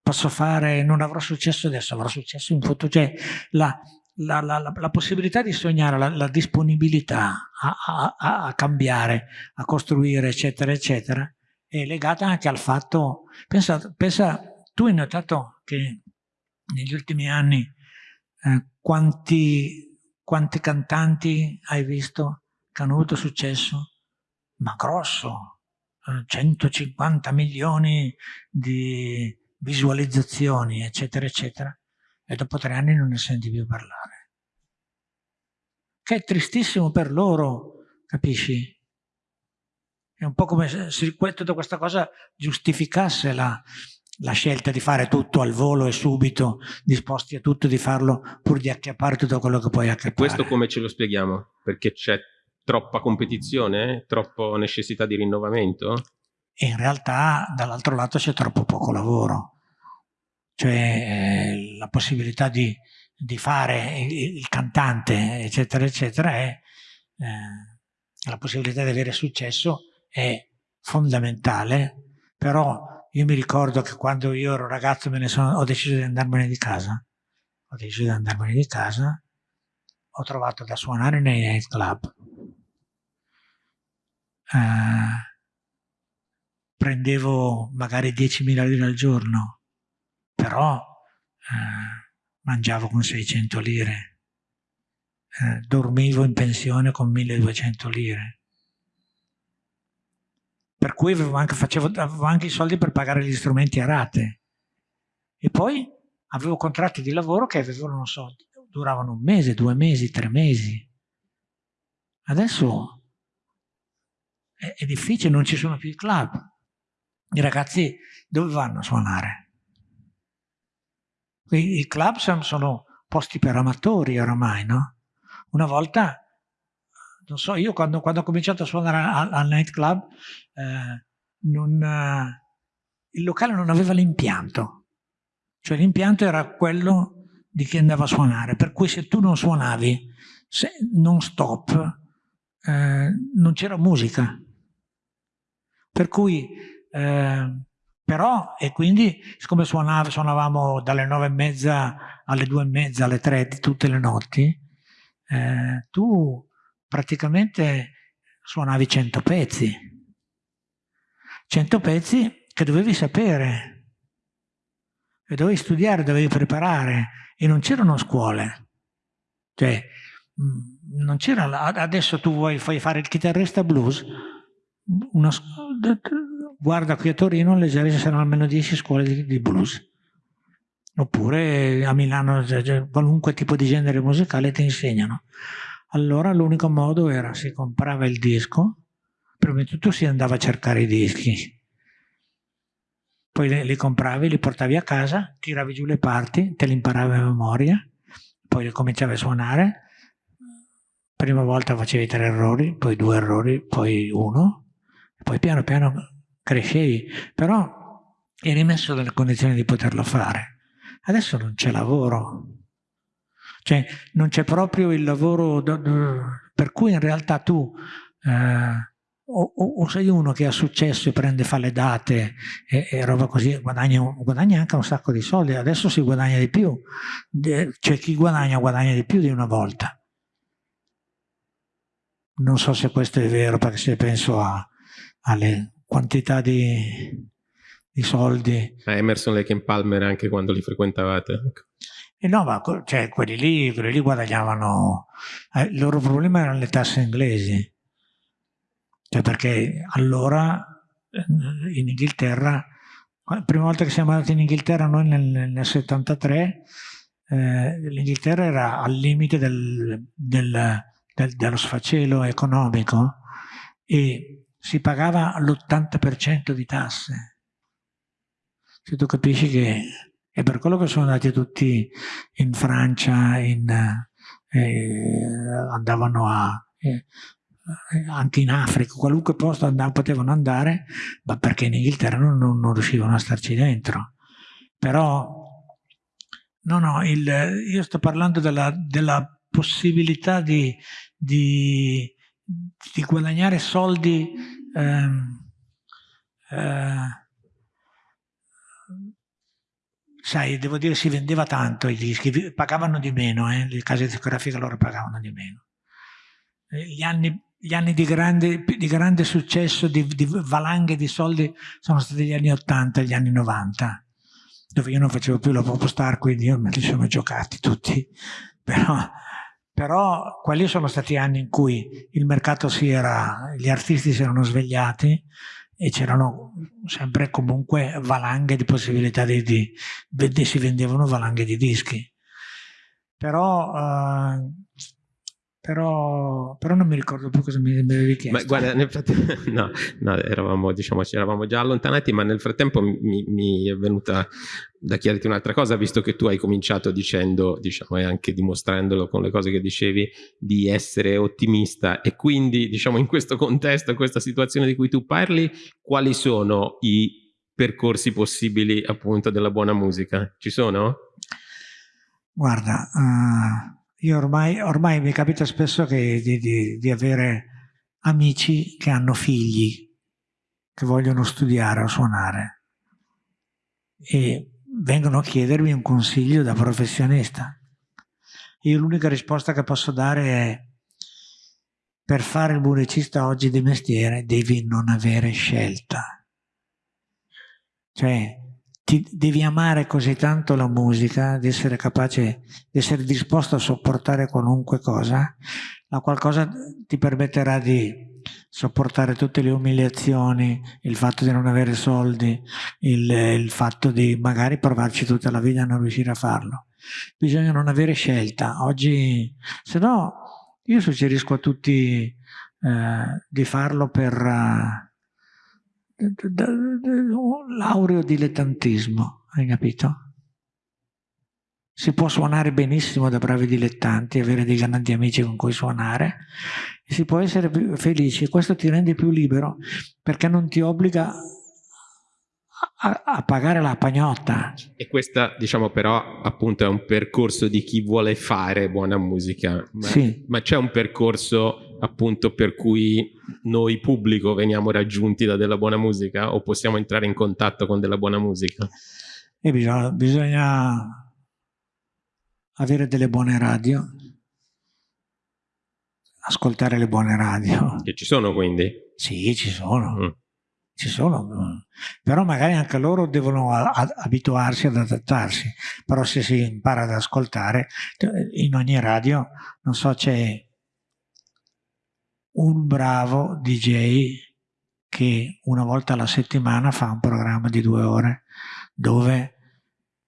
Posso fare, non avrò successo adesso, avrò successo in futuro. Cioè, la, la, la, la, possibilità di sognare, la, la disponibilità a, a, a, cambiare, a costruire, eccetera, eccetera, è legata anche al fatto, pensa, pensa tu hai notato che negli ultimi anni eh, quanti, quanti cantanti hai visto che hanno avuto successo? Ma grosso, 150 eh, milioni di visualizzazioni, eccetera, eccetera, e dopo tre anni non ne senti più parlare. Che è tristissimo per loro, capisci? È un po' come se tutta questa cosa giustificasse la, la scelta di fare tutto al volo e subito, disposti a tutto di farlo pur di acchiappare tutto quello che puoi acchiappare. Questo come ce lo spieghiamo? Perché c'è troppa competizione? Troppa necessità di rinnovamento? E in realtà dall'altro lato c'è troppo poco lavoro. Cioè eh, la possibilità di, di fare il, il, cantante, eccetera, eccetera, è, eh, la possibilità di avere successo è fondamentale, però io mi ricordo che quando io ero ragazzo sono, ho deciso di andarmene di casa. Ho deciso di andarmene di casa. Ho trovato da suonare nei night Uh, prendevo magari 10.000 lire al giorno, però uh, mangiavo con 600 lire. Uh, dormivo in pensione con 1.200 lire per cui avevo anche, facevo, avevo anche i soldi per pagare gli strumenti a rate. E poi avevo contratti di lavoro che avevano, non so, duravano un mese, due mesi, tre mesi. Adesso è, difficile, non ci sono più i club. I ragazzi dove vanno a suonare? I, club sono posti per amatori oramai, no? Una volta non so, io quando, quando ho cominciato a suonare al, al nightclub, eh, non, eh, il locale non aveva l'impianto, cioè l'impianto era quello di chi andava a suonare, per cui se tu non suonavi non stop, eh, non c'era musica. Per cui, eh, però, e quindi, siccome suonava, suonavamo dalle nove e mezza alle due e mezza, alle tre tutte le notti, eh, tu praticamente suonavi 100 pezzi. 100 pezzi che dovevi sapere, e dovevi studiare, dovevi preparare, e non c'erano scuole. Cioè, mm, non c'era, adesso tu vuoi fai fare il chitarrista blues, una, guarda qui a Torino leggerei ci saranno almeno 10 scuole di, di blues. Oppure a Milano qualunque tipo di genere musicale ti insegnano. Allora l'unico modo era si comprava il disco, prima di tutto si andava a cercare i dischi, poi li, li compravi, li portavi a casa, tiravi giù le parti, te li imparavi a memoria, poi li cominciavi a suonare, prima volta facevi tre errori, poi due errori, poi uno, poi piano piano crescevi, però eri messo nelle condizioni di poterlo fare. Adesso non c'è lavoro, cioè non c'è proprio il lavoro per cui in realtà tu eh, o, o, sei uno che ha successo e prende, fa le date e, e roba così, guadagna, guadagna, anche un sacco di soldi, adesso si guadagna di più, cioè chi guadagna guadagna di più di una volta. Non so se questo è vero, perché se penso a, alle quantità di, di soldi. A Emerson, Lake e Palmer anche quando li frequentavate. E no, ma cioè, quelli, lì, quelli lì guadagnavano, eh, il loro problema erano le tasse inglesi cioè perché allora eh, in Inghilterra, la prima volta che siamo andati in Inghilterra noi nel, nel 73, eh, l'Inghilterra era al limite del, del, del, dello sfacelo economico e si pagava l'80% di tasse. Se tu capisci che è per quello che sono andati tutti in Francia, in, eh, andavano a, eh, eh, anche in Africa, qualunque posto andavano, potevano andare, ma perché in Inghilterra non, non, non riuscivano a starci dentro. Però, no, no, il, io sto parlando della, della possibilità di, di, di, guadagnare soldi ehm, eh, sai, devo dire si vendeva tanto i dischi, pagavano di meno, eh, le case discografiche loro pagavano di meno. Eh, gli anni gli anni di grande, di grande successo, di, di, valanghe di soldi, sono stati gli anni 80 e gli anni 90, dove io non facevo più la pop star, quindi io me li sono giocati tutti. (laughs) Però, però quelli sono stati anni in cui il mercato si era, gli artisti si erano svegliati e c'erano sempre comunque valanghe di possibilità di, di, si vendevano valanghe di dischi. Però uh, però, però, non mi ricordo più cosa mi, avevi chiesto. Ma guarda, nel frattempo, (laughs) no, no eravamo, diciamo, ci eravamo già allontanati, ma nel frattempo mi, mi, è venuta da chiederti un'altra cosa, visto che tu hai cominciato dicendo, diciamo, e anche dimostrandolo con le cose che dicevi, di essere ottimista e quindi, diciamo, in questo contesto, in questa situazione di cui tu parli, quali sono i percorsi possibili appunto della buona musica? Ci sono? Guarda, uh io ormai, ormai mi capita spesso che, di, di, di avere amici che hanno figli che vogliono studiare o suonare e vengono a chiedermi un consiglio da professionista. Io l'unica risposta che posso dare è per fare il musicista oggi di mestiere devi non avere scelta. Cioè, ti devi amare così tanto la musica, di essere capace, di essere disposto a sopportare qualunque cosa, la qualcosa ti permetterà di sopportare tutte le umiliazioni, il fatto di non avere soldi, il, il fatto di magari provarci tutta la vita e non riuscire a farlo. Bisogna non avere scelta. Oggi, se no, io suggerisco a tutti eh, di farlo per... Uh, l'aureo dilettantismo, hai capito? Si può suonare benissimo da bravi dilettanti, avere dei grandi amici con cui suonare, si può essere più felici, questo ti rende più libero perché non ti obbliga a, a, pagare la pagnotta. E questa, diciamo, però, appunto è un percorso di chi vuole fare buona musica. Ma, sì. ma c'è un percorso, appunto, per cui noi pubblico veniamo raggiunti da della buona musica o possiamo entrare in contatto con della buona musica? E bisogna, bisogna avere delle buone radio, ascoltare le buone radio. Che ci sono quindi? Sì, ci sono. Mm ci sono, però magari anche loro devono abituarsi ad adattarsi, però se si impara ad ascoltare, in ogni radio, non so, c'è un bravo DJ che una volta alla settimana fa un programma di due ore dove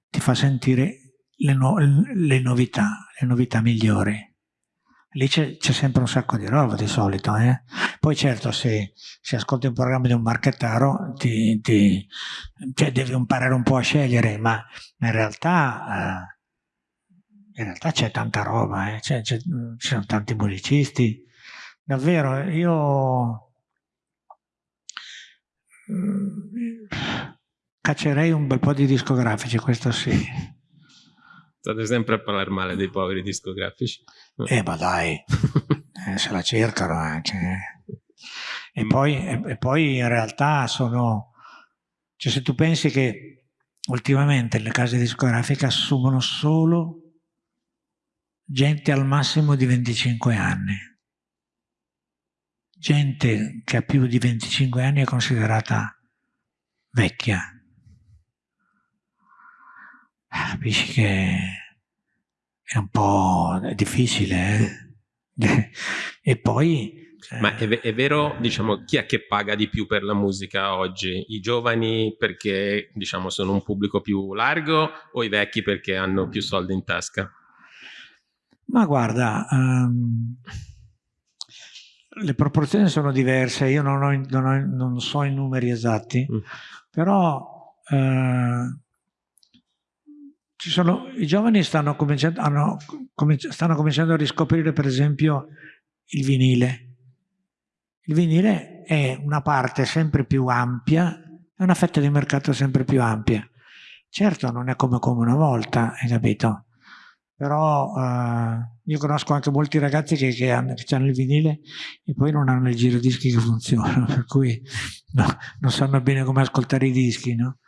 ti fa sentire le, no le novità, le novità migliori lì c'è sempre un sacco di roba di solito. Eh? Poi certo se, se, ascolti un programma di un marchettaro ti, ti, cioè devi imparare un po' a scegliere, ma in realtà, eh, realtà c'è tanta roba, eh? ci sono tanti musicisti. Davvero, io mm, caccerei un bel po' di discografici, questo sì. State sempre a parlare male dei poveri discografici. Eh, ma dai, (laughs) eh, se la cercano anche. E poi, e, e poi in realtà sono... Cioè se tu pensi che ultimamente le case discografiche assumono solo gente al massimo di 25 anni. Gente che ha più di 25 anni è considerata vecchia. Capisci che è un po' difficile, eh? (laughs) e poi ma è, è, vero, diciamo, chi è che paga di più per la musica oggi? I giovani perché, diciamo, sono un pubblico più largo o i vecchi perché hanno più soldi in tasca? Ma guarda, um, le proporzioni sono diverse, io non, ho, non, ho, non so i numeri esatti, mm. però uh, sono, i giovani stanno cominciando, hanno, cominci, stanno cominciando a riscoprire per esempio il vinile. Il vinile è una parte sempre più ampia, è una fetta di mercato sempre più ampia. Certo non è come, come una volta, hai capito? Però eh, io conosco anche molti ragazzi che, che, hanno, che, hanno, il vinile e poi non hanno il girodischi che funziona, (laughs) per cui no, non sanno bene come ascoltare i dischi, no?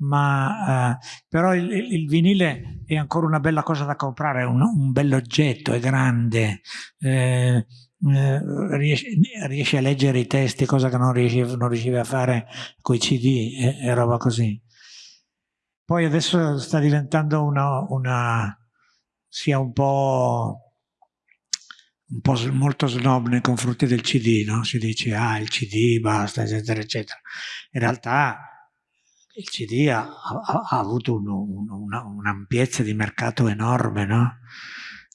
ma eh, però il, il, vinile è ancora una bella cosa da comprare, è un, un bell'oggetto, è grande, eh, eh, riesce, riesce, a leggere i testi, cosa che non riusciva a fare con i CD e, e, roba così. Poi adesso sta diventando una, una sia un po', un po' molto snob nei confronti del CD, no? Si dice, ah, il CD, basta, eccetera, eccetera. In realtà il CD ha, ha, ha avuto un'ampiezza un, un di mercato enorme, no?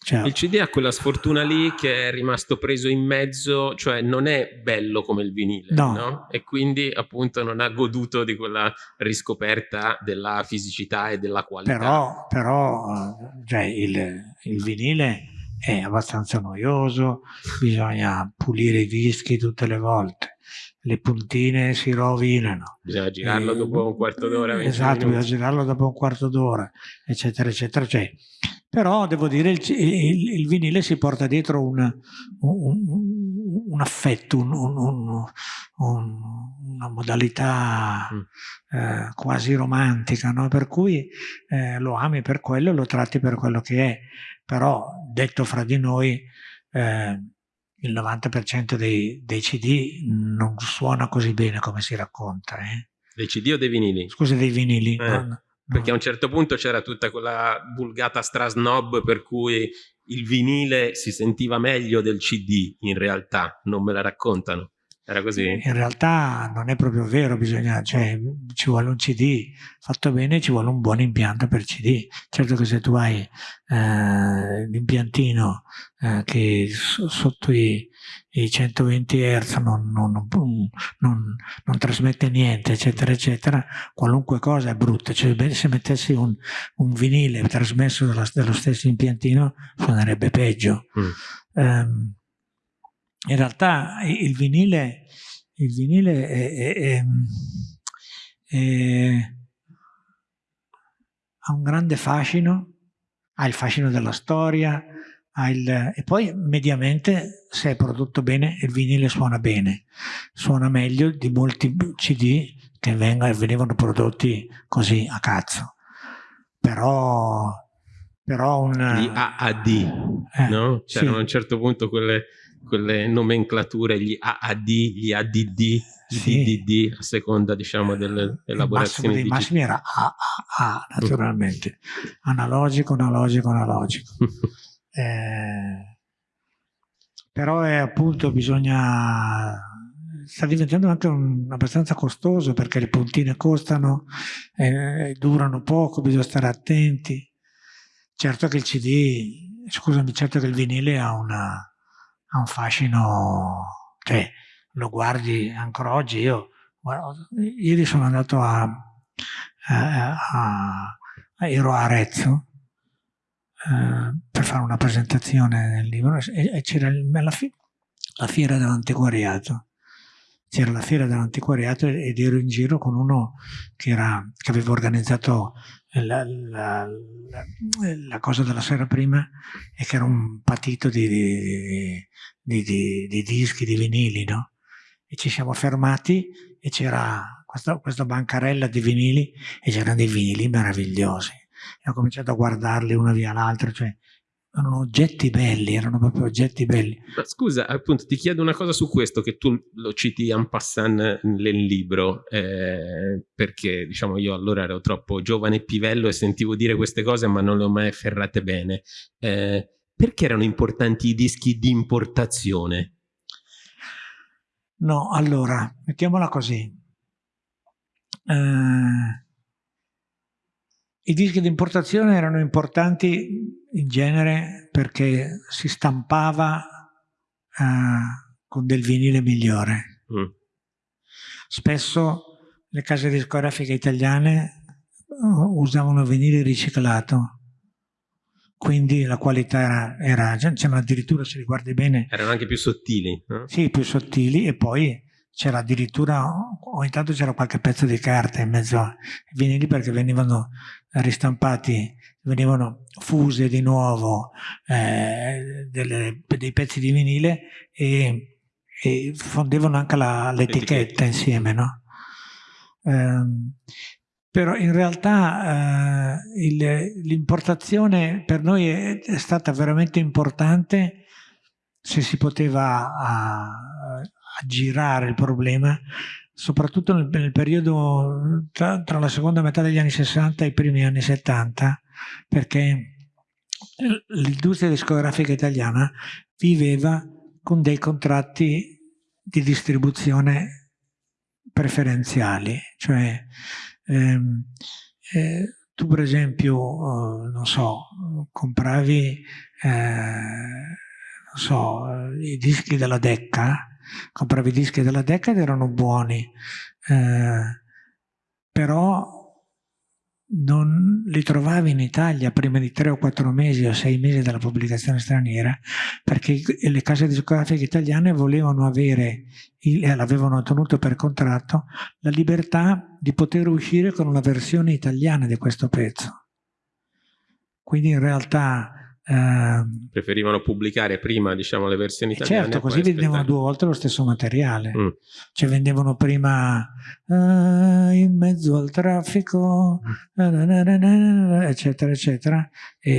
Cioè, il CD ha quella sfortuna lì che è rimasto preso in mezzo, cioè non è bello come il vinile, no. no? E quindi appunto non ha goduto di quella riscoperta della fisicità e della qualità. Però, però cioè, il, il vinile è abbastanza noioso, bisogna pulire i dischi tutte le volte le puntine si rovinano. Bisogna girarlo e, dopo un quarto d'ora. Esatto, bisogna girarlo dopo un quarto d'ora, eccetera, eccetera. Cioè, però devo dire, il, il, il, vinile si porta dietro un, un, un affetto, un, una modalità mm. eh, quasi romantica, no? per cui eh, lo ami per quello e lo tratti per quello che è. Però, detto fra di noi, eh, il 90% dei, dei, CD non suona così bene come si racconta. Eh? Dei CD o dei vinili? Scusa, dei vinili. Eh, no, perché a un certo punto c'era tutta quella vulgata strasnob per cui il vinile si sentiva meglio del CD, in realtà, non me la raccontano. Era così? In realtà non è proprio vero, bisogna, cioè, ci vuole un CD fatto bene, ci vuole un buon impianto per CD. Certo che se tu hai eh, l'impiantino eh, che sotto i, i 120 Hz non, non, non, non, trasmette niente, eccetera, eccetera, qualunque cosa è brutta. Cioè, se mettessi un, un vinile trasmesso dallo, dallo stesso impiantino suonerebbe peggio. Mm. Um, in realtà il vinile, il vinile è, è, è, ha un grande fascino, ha il fascino della storia, il, e poi mediamente se è prodotto bene il vinile suona bene, suona meglio di molti CD che venivano prodotti così a cazzo. Però, però un... Gli AAD, eh, no? C'erano sì. a un certo punto quelle quelle nomenclature, gli AAD, gli ADD, sì. DDD, a seconda diciamo delle elaborazioni. Il massimo dei massimi era AAA naturalmente, analogico, analogico, analogico. (laughs) eh, però è appunto bisogna sta diventando anche un, abbastanza costoso perché le puntine costano, eh, durano poco, bisogna stare attenti. Certo che il CD, scusami, certo che il vinile ha una, ha un fascino, cioè lo guardi ancora oggi, io guarda, ieri sono andato a, a, a, ero a Arezzo eh, per fare una presentazione del libro e, e c'era la, fi, la fiera dell'antiquariato c'era la fiera dell'antiquariato ed ero in giro con uno che, era, che aveva organizzato la, la, la, cosa della sera prima e che era un patito di, di, di, di dischi, di vinili, no? e ci siamo fermati e c'era questa, questa, bancarella di vinili e c'erano dei vinili meravigliosi. E ho cominciato a guardarli una via l'altra, cioè erano oggetti belli, erano proprio oggetti belli. Ma scusa, appunto, ti chiedo una cosa su questo, che tu lo citi en passant nel libro, eh, perché diciamo io allora ero troppo giovane e pivello e sentivo dire queste cose ma non le ho mai afferrate bene. Eh, perché erano importanti i dischi di importazione? No, allora, mettiamola così. Eh, I dischi di importazione erano importanti in genere perché si stampava eh, con del vinile migliore. Mm. Spesso le case discografiche italiane uh, usavano vinile riciclato quindi la qualità era, era c'erano addirittura se li guardi bene erano anche più sottili no? sì più sottili e poi c'era addirittura ogni tanto c'era qualche pezzo di carta in mezzo ai vinili perché venivano ristampati venivano fuse di nuovo eh, delle, dei pezzi di vinile e, e fondevano anche l'etichetta insieme no? Eh, però in realtà eh, l'importazione per noi è, è, stata veramente importante se si poteva aggirare il problema, soprattutto nel, nel periodo tra, tra, la seconda metà degli anni 60 e i primi anni 70, perché l'industria discografica italiana viveva con dei contratti di distribuzione preferenziali, cioè Ehm, eh, tu per esempio, eh, non so, compravi, eh, non so, i dischi della Decca, compravi i dischi della Decca ed erano buoni, eh, però non li trovavi in Italia prima di tre o quattro mesi o sei mesi dalla pubblicazione straniera perché le case discografiche italiane volevano avere, l'avevano ottenuto per contratto, la libertà di poter uscire con una versione italiana di questo pezzo. Quindi in realtà Uh, Preferivano pubblicare prima diciamo, le versioni eh, italiane. Certo, così vendevano due volte lo stesso materiale. Mm. Cioè vendevano prima uh, in mezzo al traffico, mm. eccetera, eccetera, e,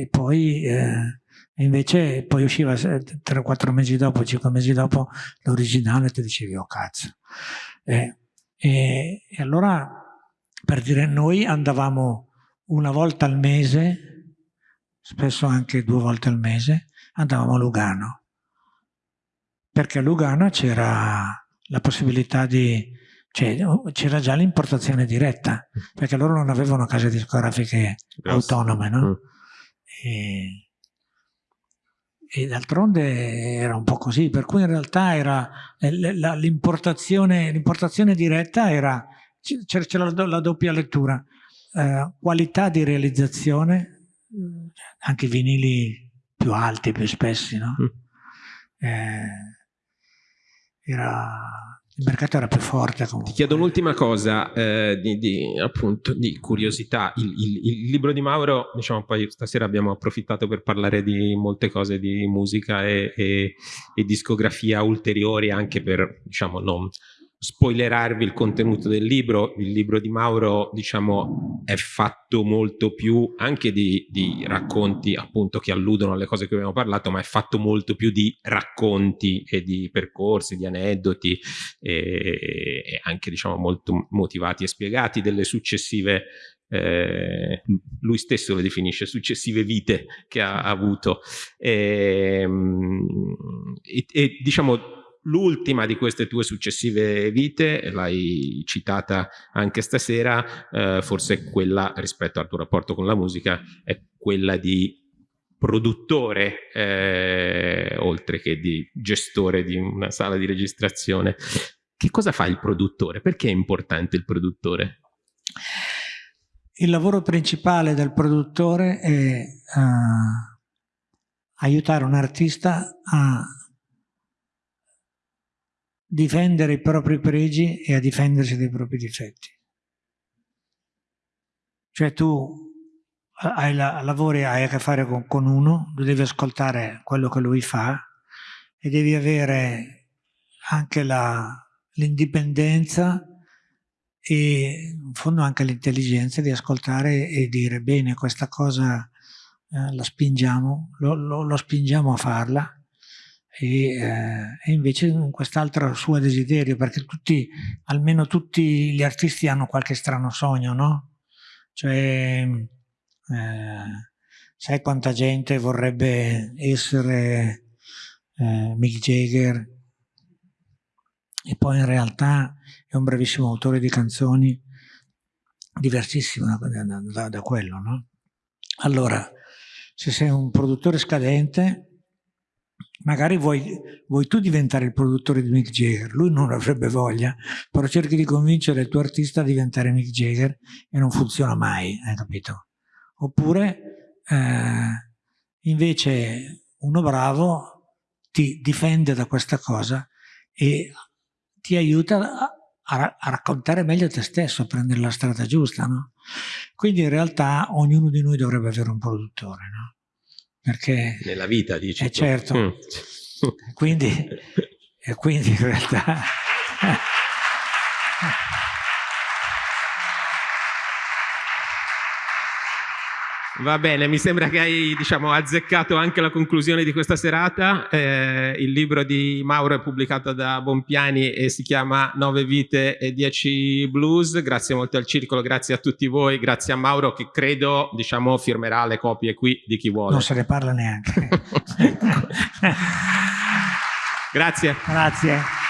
e poi eh, invece poi usciva 3-4 mesi dopo, 5 mesi dopo l'originale e ti dicevi, oh cazzo. Eh, e, e allora, per dire, noi andavamo una volta al mese spesso anche due volte al mese, andavamo a Lugano. Perché a Lugano c'era la possibilità di... Cioè, c'era già l'importazione diretta, perché loro non avevano case discografiche Grazie. autonome, no? Mm. E, e d'altronde era un po' così, per cui in realtà era l'importazione diretta era, c'era la, la, doppia lettura, eh, qualità di realizzazione anche vinili più alti, più spessi, no? Mm. Eh, era, il mercato era più forte comunque. Ti chiedo un'ultima cosa eh, di, di, appunto, di curiosità. Il, il, il, libro di Mauro, diciamo poi stasera abbiamo approfittato per parlare di molte cose di musica e, e, e discografia ulteriori anche per, diciamo, non spoilerarvi il contenuto del libro, il libro di Mauro diciamo è fatto molto più anche di, di, racconti appunto che alludono alle cose che abbiamo parlato, ma è fatto molto più di racconti e di percorsi, di aneddoti e, e anche diciamo molto motivati e spiegati delle successive eh, lui stesso lo definisce successive vite che ha avuto. Ehm, e, e diciamo L'ultima di queste tue successive vite, l'hai citata anche stasera, eh, forse quella rispetto al tuo rapporto con la musica, è quella di produttore, eh, oltre che di gestore di una sala di registrazione. Che cosa fa il produttore? Perché è importante il produttore? Il lavoro principale del produttore è uh, aiutare un artista a difendere i propri pregi e a difendersi dai propri difetti. Cioè tu hai la, lavori, hai a che fare con, con uno, devi ascoltare quello che lui fa e devi avere anche l'indipendenza e in fondo anche l'intelligenza di ascoltare e dire bene questa cosa eh, la spingiamo, lo, lo, lo, spingiamo a farla e, eh, e invece quest'altro suo desiderio perché tutti, almeno tutti gli artisti hanno qualche strano sogno, no? Cioè, eh, sai quanta gente vorrebbe essere eh, Mick Jagger e poi in realtà è un bravissimo autore di canzoni diversissimo da, da, da quello, no? Allora, se sei un produttore scadente, magari vuoi, vuoi, tu diventare il produttore di Mick Jagger, lui non avrebbe voglia, però cerchi di convincere il tuo artista a diventare Mick Jagger e non funziona mai, hai capito? Oppure, eh, invece, uno bravo ti difende da questa cosa e ti aiuta a, a, raccontare meglio te stesso, a prendere la strada giusta, no? Quindi in realtà ognuno di noi dovrebbe avere un produttore, no? Perché... Nella vita, dici. Eh certo. Mm. quindi, e quindi in realtà... (laughs) Va bene, mi sembra che hai diciamo, azzeccato anche la conclusione di questa serata. Eh, il libro di Mauro è pubblicato da Bompiani e si chiama Nove vite e dieci blues. Grazie molto al Circolo, grazie a tutti voi, grazie a Mauro che credo diciamo, firmerà le copie qui di chi vuole. Non se ne parla neanche. (laughs) (laughs) grazie. Grazie.